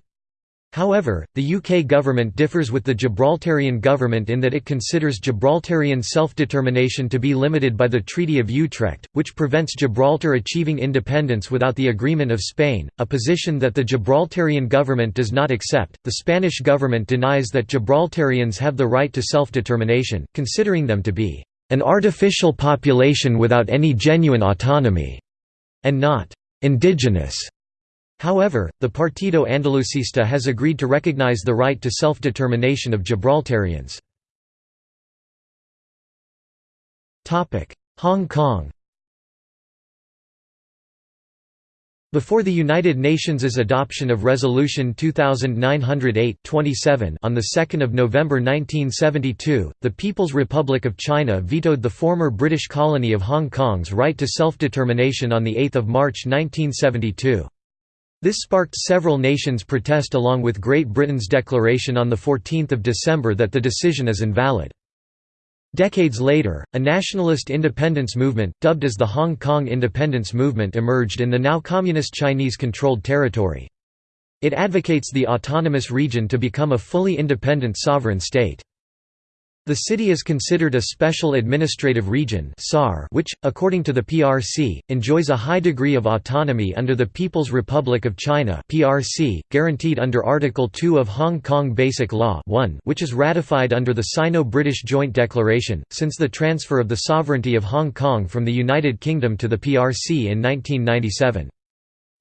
However, the UK government differs with the Gibraltarian government in that it considers Gibraltarian self-determination to be limited by the Treaty of Utrecht, which prevents Gibraltar achieving independence without the agreement of Spain, a position that the Gibraltarian government does not accept. The Spanish government denies that Gibraltarians have the right to self-determination, considering them to be an artificial population without any genuine autonomy, and not indigenous. However, the Partido Andalucista has agreed to recognize the right to self-determination of Gibraltarians. Hong Kong Before the United Nations' adoption of Resolution 2908-27 on 2 November 1972, the People's Republic of China vetoed the former British colony of Hong Kong's right to self-determination on 8 March 1972. This sparked several nations' protest along with Great Britain's declaration on 14 December that the decision is invalid. Decades later, a nationalist independence movement, dubbed as the Hong Kong Independence Movement emerged in the now communist Chinese-controlled territory. It advocates the autonomous region to become a fully independent sovereign state. The city is considered a special administrative region which, according to the PRC, enjoys a high degree of autonomy under the People's Republic of China PRC, guaranteed under Article 2 of Hong Kong Basic Law 1 which is ratified under the Sino-British Joint Declaration, since the transfer of the sovereignty of Hong Kong from the United Kingdom to the PRC in 1997.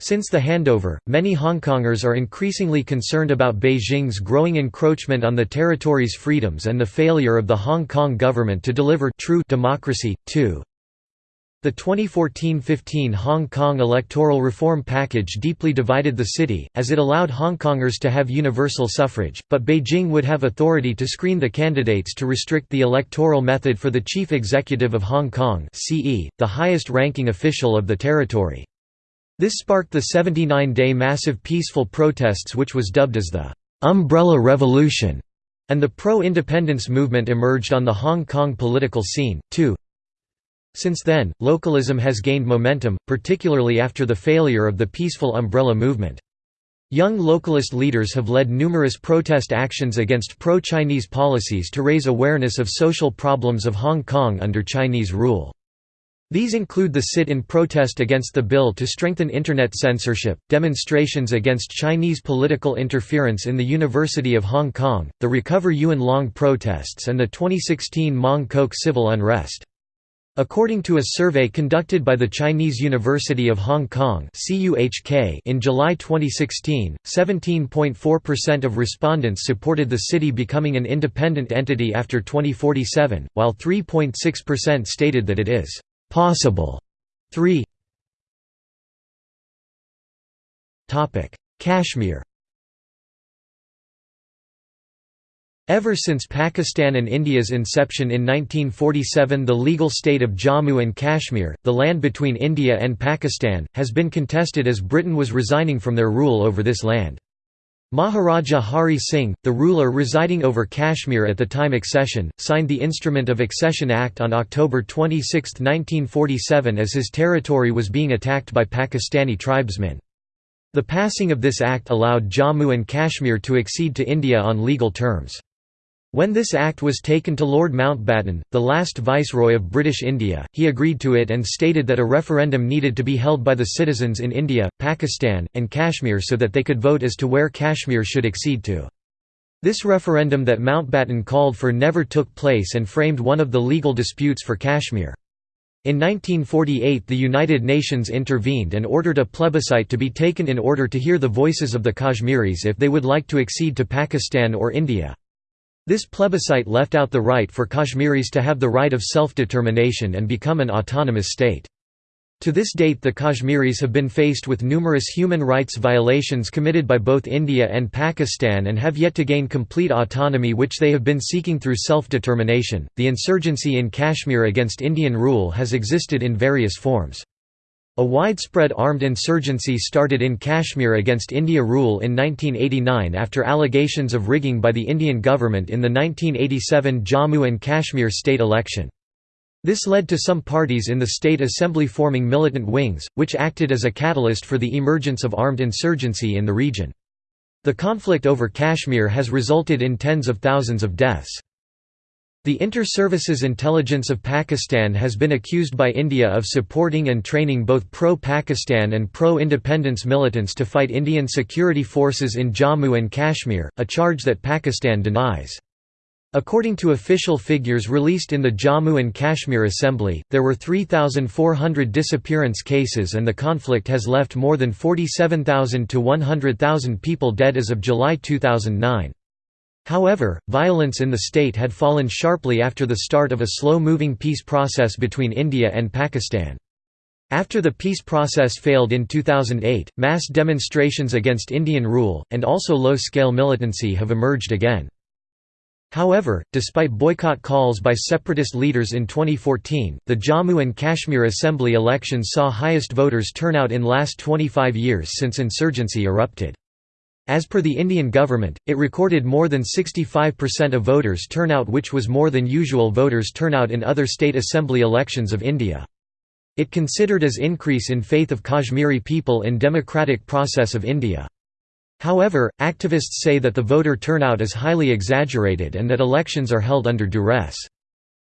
Since the handover, many Hongkongers are increasingly concerned about Beijing's growing encroachment on the territory's freedoms and the failure of the Hong Kong government to deliver true democracy, too. The 2014–15 Hong Kong electoral reform package deeply divided the city, as it allowed Hongkongers to have universal suffrage, but Beijing would have authority to screen the candidates to restrict the electoral method for the Chief Executive of Hong Kong the highest-ranking official of the territory. This sparked the 79-day massive peaceful protests which was dubbed as the «Umbrella Revolution», and the pro-independence movement emerged on the Hong Kong political scene, too. Since then, localism has gained momentum, particularly after the failure of the peaceful umbrella movement. Young localist leaders have led numerous protest actions against pro-Chinese policies to raise awareness of social problems of Hong Kong under Chinese rule. These include the sit-in protest against the bill to strengthen Internet censorship, demonstrations against Chinese political interference in the University of Hong Kong, the Recover Yuen Long protests and the 2016 Mong Kok civil unrest. According to a survey conducted by the Chinese University of Hong Kong in July 2016, 17.4% of respondents supported the city becoming an independent entity after 2047, while 3.6% stated that it is Possible. 3 Topic: Kashmir. Ever since Pakistan and India's inception in 1947 the legal state of Jammu and Kashmir, the land between India and Pakistan, has been contested as Britain was resigning from their rule over this land. Maharaja Hari Singh, the ruler residing over Kashmir at the time accession, signed the Instrument of Accession Act on October 26, 1947 as his territory was being attacked by Pakistani tribesmen. The passing of this act allowed Jammu and Kashmir to accede to India on legal terms. When this act was taken to Lord Mountbatten, the last Viceroy of British India, he agreed to it and stated that a referendum needed to be held by the citizens in India, Pakistan, and Kashmir so that they could vote as to where Kashmir should accede to. This referendum that Mountbatten called for never took place and framed one of the legal disputes for Kashmir. In 1948 the United Nations intervened and ordered a plebiscite to be taken in order to hear the voices of the Kashmiris if they would like to accede to Pakistan or India. This plebiscite left out the right for Kashmiris to have the right of self-determination and become an autonomous state. To this date the Kashmiris have been faced with numerous human rights violations committed by both India and Pakistan and have yet to gain complete autonomy which they have been seeking through self-determination. The insurgency in Kashmir against Indian rule has existed in various forms. A widespread armed insurgency started in Kashmir against India rule in 1989 after allegations of rigging by the Indian government in the 1987 Jammu and Kashmir state election. This led to some parties in the state assembly forming militant wings, which acted as a catalyst for the emergence of armed insurgency in the region. The conflict over Kashmir has resulted in tens of thousands of deaths. The Inter-Services Intelligence of Pakistan has been accused by India of supporting and training both pro-Pakistan and pro-independence militants to fight Indian security forces in Jammu and Kashmir, a charge that Pakistan denies. According to official figures released in the Jammu and Kashmir Assembly, there were 3,400 disappearance cases and the conflict has left more than 47,000 to 100,000 people dead as of July 2009. However, violence in the state had fallen sharply after the start of a slow-moving peace process between India and Pakistan. After the peace process failed in 2008, mass demonstrations against Indian rule, and also low-scale militancy have emerged again. However, despite boycott calls by separatist leaders in 2014, the Jammu and Kashmir Assembly elections saw highest voters turnout in last 25 years since insurgency erupted. As per the Indian government, it recorded more than 65% of voters turnout which was more than usual voters turnout in other state assembly elections of India. It considered as increase in faith of Kashmiri people in democratic process of India. However, activists say that the voter turnout is highly exaggerated and that elections are held under duress.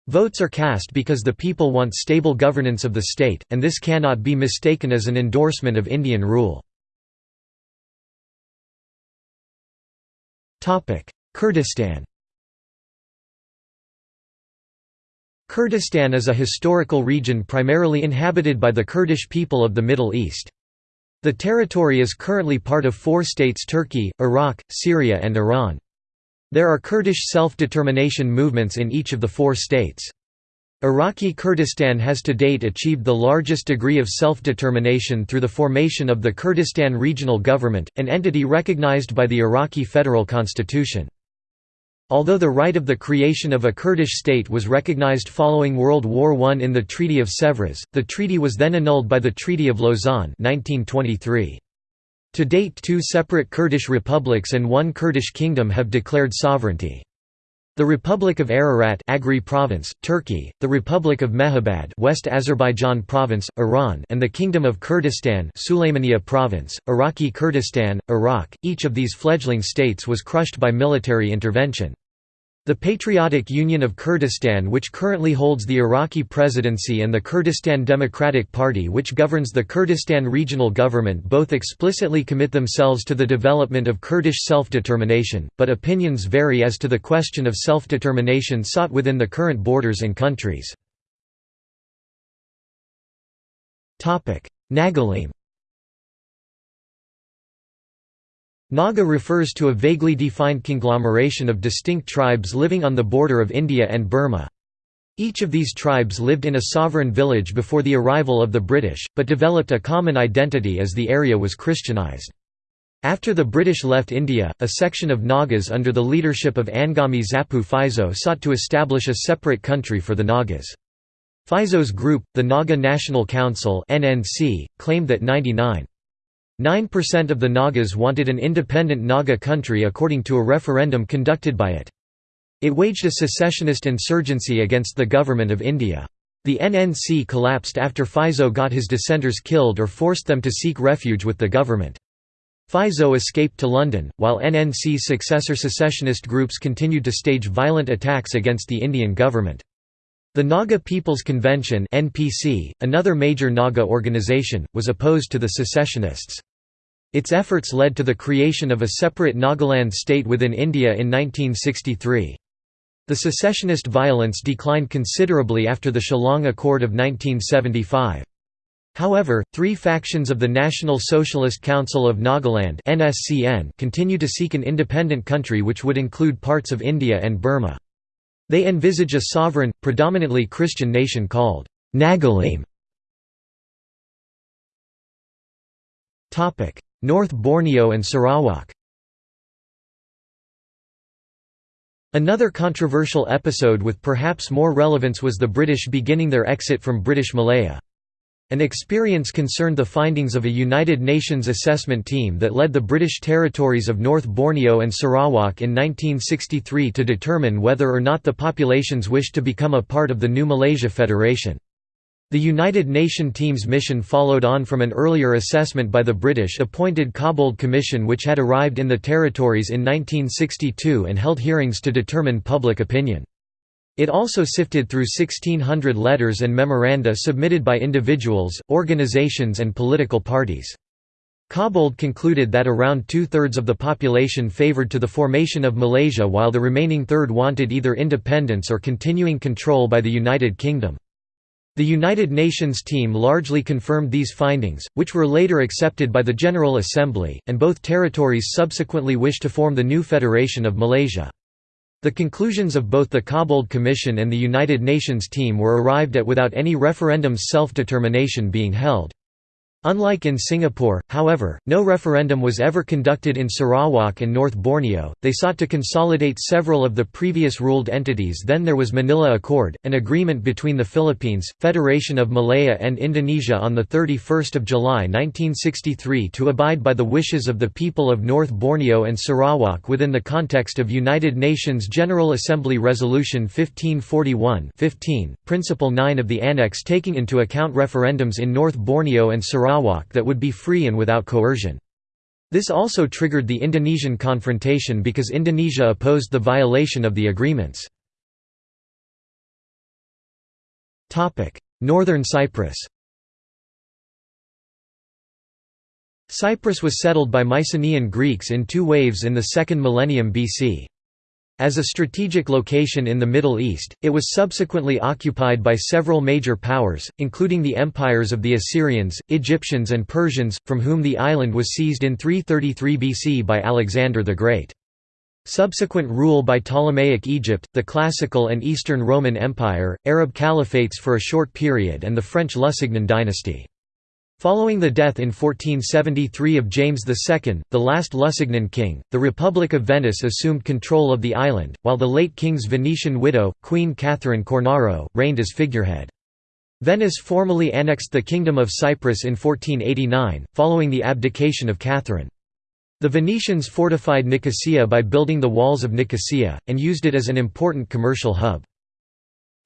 Votes are cast because the people want stable governance of the state, and this cannot be mistaken as an endorsement of Indian rule. Kurdistan Kurdistan is a historical region primarily inhabited by the Kurdish people of the Middle East. The territory is currently part of four states Turkey, Iraq, Syria and Iran. There are Kurdish self-determination movements in each of the four states. Iraqi Kurdistan has to date achieved the largest degree of self-determination through the formation of the Kurdistan Regional Government, an entity recognized by the Iraqi federal constitution. Although the right of the creation of a Kurdish state was recognized following World War I in the Treaty of Sèvres, the treaty was then annulled by the Treaty of Lausanne 1923. To date two separate Kurdish republics and one Kurdish kingdom have declared sovereignty. The Republic of Ararat Agri province, Turkey, the Republic of Mahabad West Azerbaijan province, Iran and the Kingdom of Kurdistan Sulaymaniya province, Iraqi Kurdistan, Iraq, each of these fledgling states was crushed by military intervention. The Patriotic Union of Kurdistan which currently holds the Iraqi presidency and the Kurdistan Democratic Party which governs the Kurdistan regional government both explicitly commit themselves to the development of Kurdish self-determination, but opinions vary as to the question of self-determination sought within the current borders and countries. Nagalim Naga refers to a vaguely defined conglomeration of distinct tribes living on the border of India and Burma. Each of these tribes lived in a sovereign village before the arrival of the British, but developed a common identity as the area was Christianized. After the British left India, a section of Nagas under the leadership of Angami Zapu Phizo sought to establish a separate country for the Nagas. Phizo's group, the Naga National Council claimed that 99 9% of the Nagas wanted an independent Naga country according to a referendum conducted by it. It waged a secessionist insurgency against the Government of India. The NNC collapsed after Phizo got his dissenters killed or forced them to seek refuge with the government. Phizo escaped to London, while NNC's successor secessionist groups continued to stage violent attacks against the Indian government. The Naga People's Convention NPC, another major Naga organization, was opposed to the secessionists. Its efforts led to the creation of a separate Nagaland state within India in 1963. The secessionist violence declined considerably after the Shillong Accord of 1975. However, three factions of the National Socialist Council of Nagaland continue to seek an independent country which would include parts of India and Burma. They envisage a sovereign, predominantly Christian nation called Nagalim. North Borneo and Sarawak Another controversial episode with perhaps more relevance was the British beginning their exit from British Malaya. An experience concerned the findings of a United Nations assessment team that led the British territories of North Borneo and Sarawak in 1963 to determine whether or not the populations wished to become a part of the new Malaysia Federation. The United Nations team's mission followed on from an earlier assessment by the British-appointed Cobbold Commission which had arrived in the territories in 1962 and held hearings to determine public opinion. It also sifted through 1600 letters and memoranda submitted by individuals, organizations and political parties. Cobbold concluded that around two-thirds of the population favored to the formation of Malaysia while the remaining third wanted either independence or continuing control by the United Kingdom. The United Nations team largely confirmed these findings, which were later accepted by the General Assembly, and both territories subsequently wished to form the new Federation of Malaysia. The conclusions of both the Cobbold Commission and the United Nations team were arrived at without any referendums self-determination being held. Unlike in Singapore, however, no referendum was ever conducted in Sarawak and North Borneo. They sought to consolidate several of the previous ruled entities. Then there was Manila Accord, an agreement between the Philippines, Federation of Malaya and Indonesia on the 31st of July 1963 to abide by the wishes of the people of North Borneo and Sarawak within the context of United Nations General Assembly Resolution 1541-15, Principle 9 of the Annex taking into account referendums in North Borneo and Sarawak Sarawak that would be free and without coercion. This also triggered the Indonesian confrontation because Indonesia opposed the violation of the agreements. Northern Cyprus Cyprus was settled by Mycenaean Greeks in two waves in the second millennium BC. As a strategic location in the Middle East, it was subsequently occupied by several major powers, including the empires of the Assyrians, Egyptians and Persians, from whom the island was seized in 333 BC by Alexander the Great. Subsequent rule by Ptolemaic Egypt, the Classical and Eastern Roman Empire, Arab caliphates for a short period and the French Lusignan dynasty. Following the death in 1473 of James II, the last Lusignan king, the Republic of Venice assumed control of the island, while the late king's Venetian widow, Queen Catherine Cornaro, reigned as figurehead. Venice formally annexed the Kingdom of Cyprus in 1489, following the abdication of Catherine. The Venetians fortified Nicosia by building the walls of Nicosia, and used it as an important commercial hub.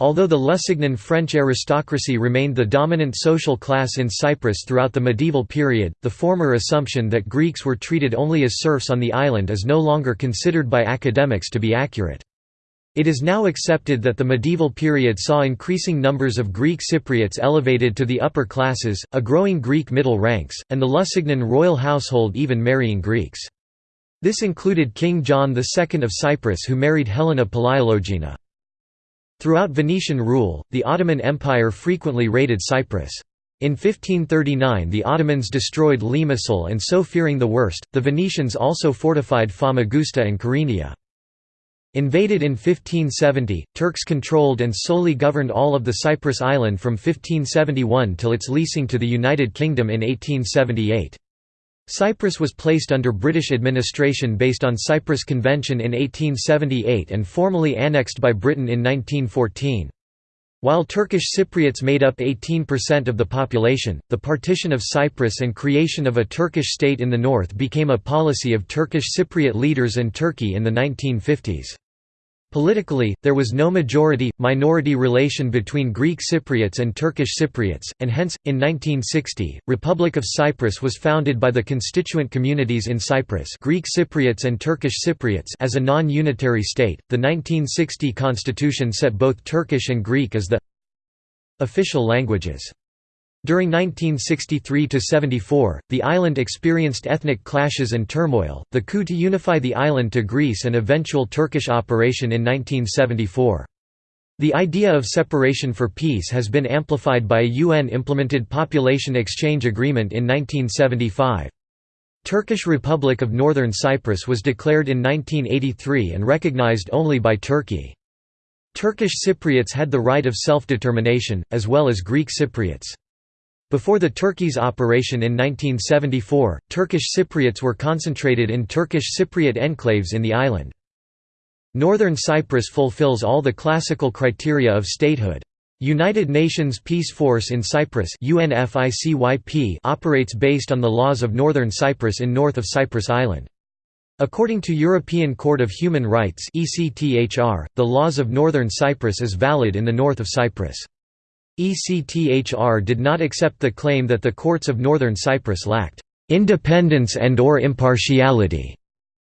Although the Lusignan French aristocracy remained the dominant social class in Cyprus throughout the medieval period, the former assumption that Greeks were treated only as serfs on the island is no longer considered by academics to be accurate. It is now accepted that the medieval period saw increasing numbers of Greek Cypriots elevated to the upper classes, a growing Greek middle ranks, and the Lusignan royal household even marrying Greeks. This included King John II of Cyprus who married Helena Palaiologina. Throughout Venetian rule, the Ottoman Empire frequently raided Cyprus. In 1539 the Ottomans destroyed Limassol and so fearing the worst, the Venetians also fortified Famagusta and Kyrenia. Invaded in 1570, Turks controlled and solely governed all of the Cyprus island from 1571 till its leasing to the United Kingdom in 1878. Cyprus was placed under British administration based on Cyprus Convention in 1878 and formally annexed by Britain in 1914. While Turkish Cypriots made up 18% of the population, the partition of Cyprus and creation of a Turkish state in the north became a policy of Turkish Cypriot leaders and Turkey in the 1950s. Politically, there was no majority-minority relation between Greek Cypriots and Turkish Cypriots, and hence, in 1960, Republic of Cyprus was founded by the constituent communities in Cyprus Greek Cypriots and Turkish Cypriots as a non-unitary state. The 1960 constitution set both Turkish and Greek as the official languages. During 1963–74, the island experienced ethnic clashes and turmoil, the coup to unify the island to Greece and eventual Turkish operation in 1974. The idea of separation for peace has been amplified by a UN-implemented population exchange agreement in 1975. Turkish Republic of Northern Cyprus was declared in 1983 and recognized only by Turkey. Turkish Cypriots had the right of self-determination, as well as Greek Cypriots. Before the Turkey's operation in 1974, Turkish Cypriots were concentrated in Turkish Cypriot enclaves in the island. Northern Cyprus fulfills all the classical criteria of statehood. United Nations Peace Force in Cyprus operates based on the laws of Northern Cyprus in north of Cyprus Island. According to European Court of Human Rights the laws of Northern Cyprus is valid in the north of Cyprus. ECTHR did not accept the claim that the courts of Northern Cyprus lacked independence and or impartiality.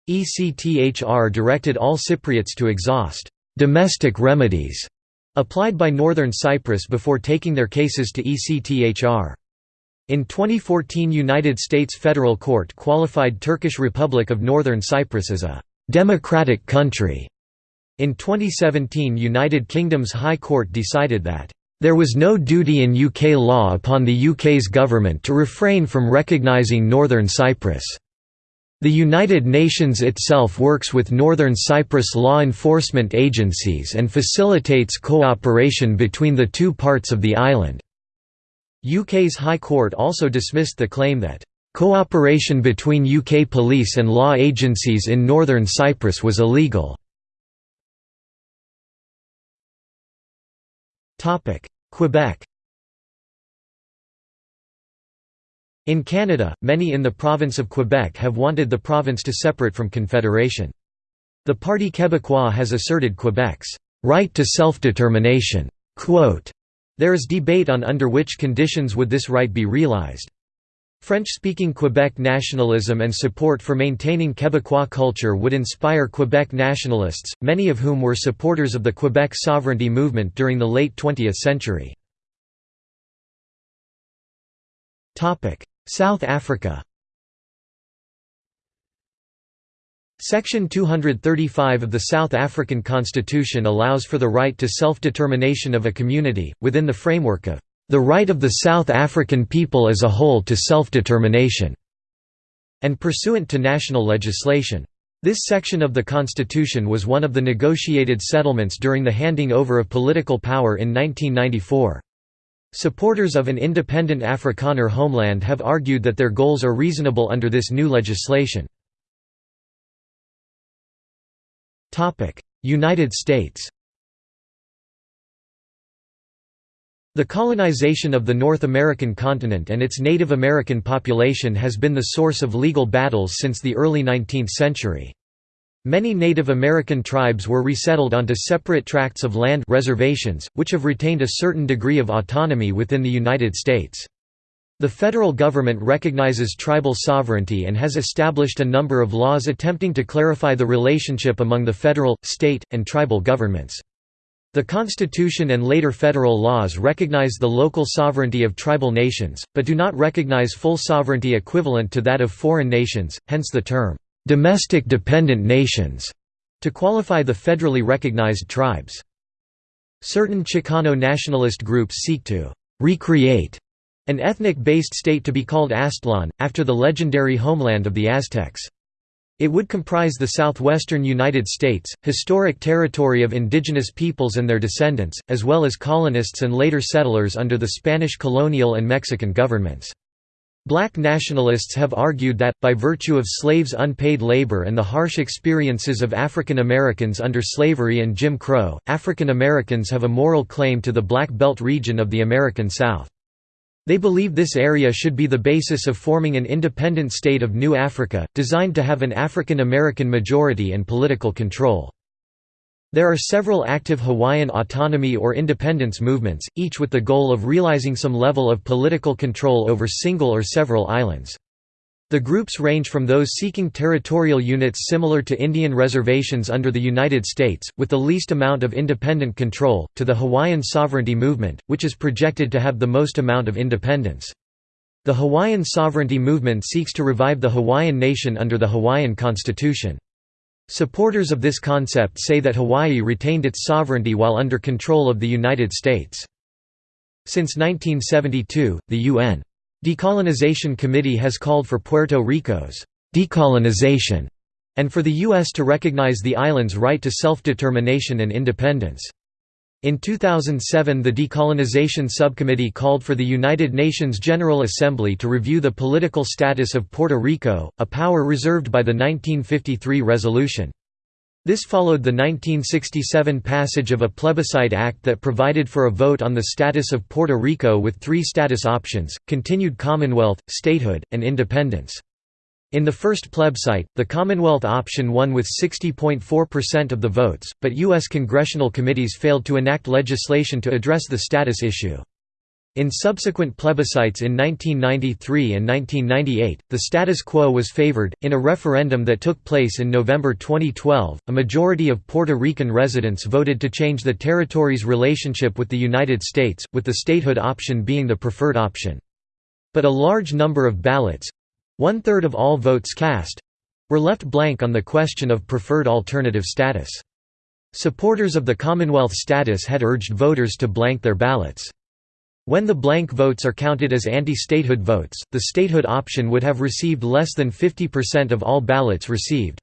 ECTHR directed all Cypriots to exhaust domestic remedies applied by Northern Cyprus before taking their cases to ECTHR. In 2014 United States Federal Court qualified Turkish Republic of Northern Cyprus as a «democratic country». In 2017 United Kingdom's High Court decided that there was no duty in UK law upon the UK's government to refrain from recognising Northern Cyprus. The United Nations itself works with Northern Cyprus law enforcement agencies and facilitates cooperation between the two parts of the island. UK's High Court also dismissed the claim that cooperation between UK police and law agencies in Northern Cyprus was illegal. Quebec In Canada, many in the province of Quebec have wanted the province to separate from Confederation. The Parti Québécois has asserted Quebec's right to self-determination. There is debate on under which conditions would this right be realized. French-speaking Quebec nationalism and support for maintaining Quebecois culture would inspire Quebec nationalists, many of whom were supporters of the Quebec sovereignty movement during the late 20th century. South Africa Section 235 of the South African Constitution allows for the right to self-determination of a community, within the framework of the right of the South African people as a whole to self-determination", and pursuant to national legislation. This section of the constitution was one of the negotiated settlements during the handing over of political power in 1994. Supporters of an independent Afrikaner homeland have argued that their goals are reasonable under this new legislation. United States The colonization of the North American continent and its Native American population has been the source of legal battles since the early 19th century. Many Native American tribes were resettled onto separate tracts of land reservations, which have retained a certain degree of autonomy within the United States. The federal government recognizes tribal sovereignty and has established a number of laws attempting to clarify the relationship among the federal, state, and tribal governments. The Constitution and later federal laws recognize the local sovereignty of tribal nations, but do not recognize full sovereignty equivalent to that of foreign nations, hence the term, "...domestic dependent nations", to qualify the federally recognized tribes. Certain Chicano nationalist groups seek to "...recreate", an ethnic-based state to be called Aztlan, after the legendary homeland of the Aztecs. It would comprise the southwestern United States, historic territory of indigenous peoples and their descendants, as well as colonists and later settlers under the Spanish colonial and Mexican governments. Black nationalists have argued that, by virtue of slaves' unpaid labor and the harsh experiences of African Americans under slavery and Jim Crow, African Americans have a moral claim to the Black Belt region of the American South. They believe this area should be the basis of forming an independent state of New Africa, designed to have an African American majority and political control. There are several active Hawaiian autonomy or independence movements, each with the goal of realizing some level of political control over single or several islands. The groups range from those seeking territorial units similar to Indian reservations under the United States, with the least amount of independent control, to the Hawaiian sovereignty movement, which is projected to have the most amount of independence. The Hawaiian sovereignty movement seeks to revive the Hawaiian nation under the Hawaiian constitution. Supporters of this concept say that Hawaii retained its sovereignty while under control of the United States. Since 1972, the UN Decolonization Committee has called for Puerto Rico's decolonization and for the U.S. to recognize the island's right to self-determination and independence. In 2007 the Decolonization Subcommittee called for the United Nations General Assembly to review the political status of Puerto Rico, a power reserved by the 1953 resolution. This followed the 1967 passage of a plebiscite act that provided for a vote on the status of Puerto Rico with three status options, continued Commonwealth, statehood, and independence. In the first plebiscite, the Commonwealth option won with 60.4% of the votes, but U.S. congressional committees failed to enact legislation to address the status issue. In subsequent plebiscites in 1993 and 1998, the status quo was favored. In a referendum that took place in November 2012, a majority of Puerto Rican residents voted to change the territory's relationship with the United States, with the statehood option being the preferred option. But a large number of ballots one third of all votes cast were left blank on the question of preferred alternative status. Supporters of the Commonwealth status had urged voters to blank their ballots. When the blank votes are counted as anti-statehood votes, the statehood option would have received less than 50% of all ballots received.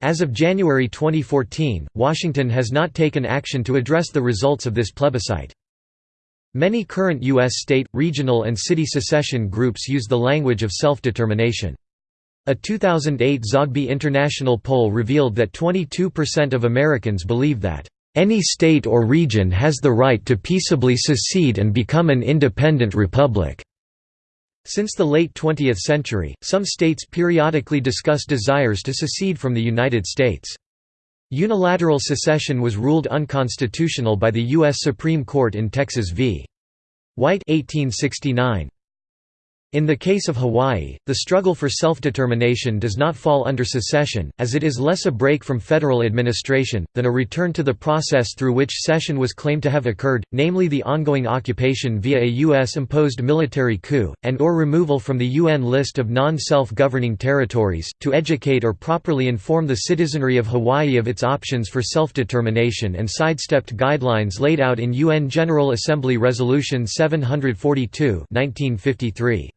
As of January 2014, Washington has not taken action to address the results of this plebiscite. Many current U.S. state, regional and city secession groups use the language of self-determination. A 2008 Zogby International poll revealed that 22% of Americans believe that any state or region has the right to peaceably secede and become an independent republic." Since the late 20th century, some states periodically discuss desires to secede from the United States. Unilateral secession was ruled unconstitutional by the U.S. Supreme Court in Texas v. White 1869. In the case of Hawaii, the struggle for self-determination does not fall under secession, as it is less a break from federal administration, than a return to the process through which cession was claimed to have occurred, namely the ongoing occupation via a U.S.-imposed military coup, and or removal from the UN list of non-self-governing territories, to educate or properly inform the citizenry of Hawaii of its options for self-determination and sidestepped guidelines laid out in UN General Assembly Resolution 742 1953.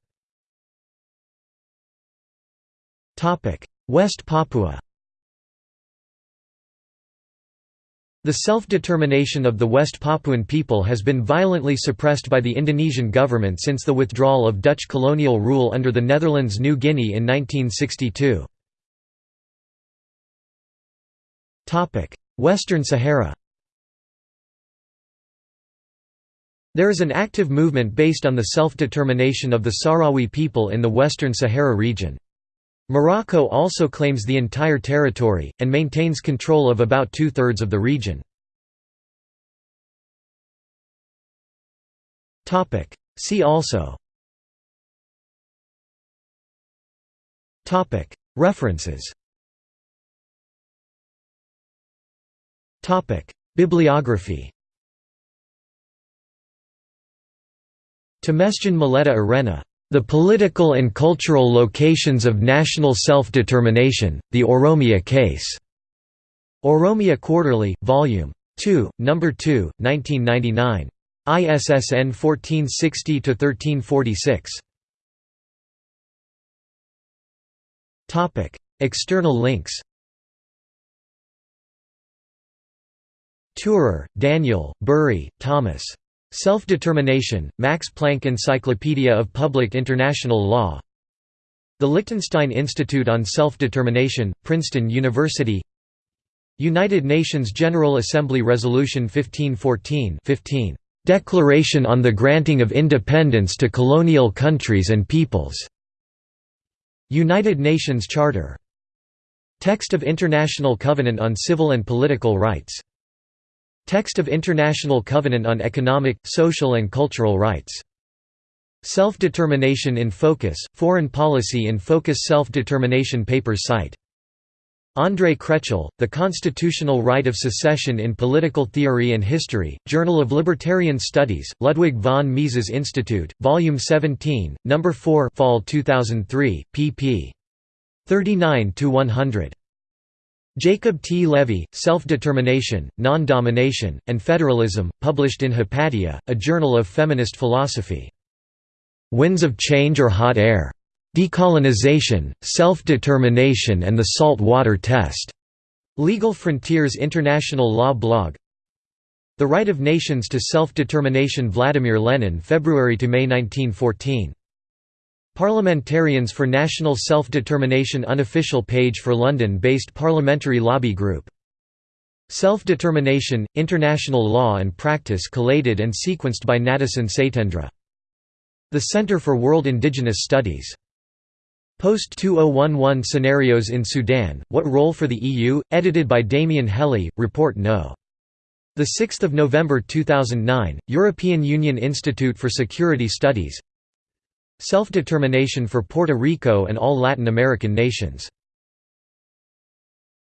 West Papua The self-determination of the West Papuan people has been violently suppressed by the Indonesian government since the withdrawal of Dutch colonial rule under the Netherlands New Guinea in 1962. Western Sahara There is an active movement based on the self-determination of the Sahrawi people in the Western Sahara region. Morocco also claims the entire territory, and maintains control of about two-thirds of the region. See also References Bibliography Temesgen Muleta Erena. The Political and Cultural Locations of National Self-Determination, The Oromia Case. Oromia Quarterly, Vol. 2, No. 2, 1999. ISSN 1460-1346. External links Thurer, Daniel, Burri, Thomas. Self-Determination, Max Planck Encyclopedia of Public International Law. The Liechtenstein Institute on Self-Determination, Princeton University. United Nations General Assembly Resolution 1514 15, "'Declaration on the Granting of Independence to Colonial Countries and Peoples' United Nations Charter. Text of International Covenant on Civil and Political Rights Text of International Covenant on Economic, Social and Cultural Rights. Self-Determination in Focus, Foreign Policy in Focus Self-Determination Papers site. Andrei Kreptul, The Constitutional Right of Secession in Political Theory and History, Journal of Libertarian Studies, Ludwig von Mises Institute, Volume 17, No. 4 Fall 2003, pp. 39–100. Jacob T. Levy, Self-Determination, Non-Domination, and Federalism, published in Hypatia, a journal of feminist philosophy. Winds of Change or Hot Air. Decolonization, Self-Determination and the Salt Water Test. Legal Frontiers International Law Blog The Right of Nations to Self-Determination Vladimir Lenin February–May 1914 Parliamentarians for National Self-Determination unofficial page for London-based parliamentary lobby group. Self-Determination, International Law and Practice collated and sequenced by Nadesan Satyendra. The Center for World Indigenous Studies. Post-2011 Scenarios in Sudan, What Role for the EU? edited by Damien Helly, Report No. 6 November 2009, European Union Institute for Security Studies Self-determination for Puerto Rico and all Latin American nations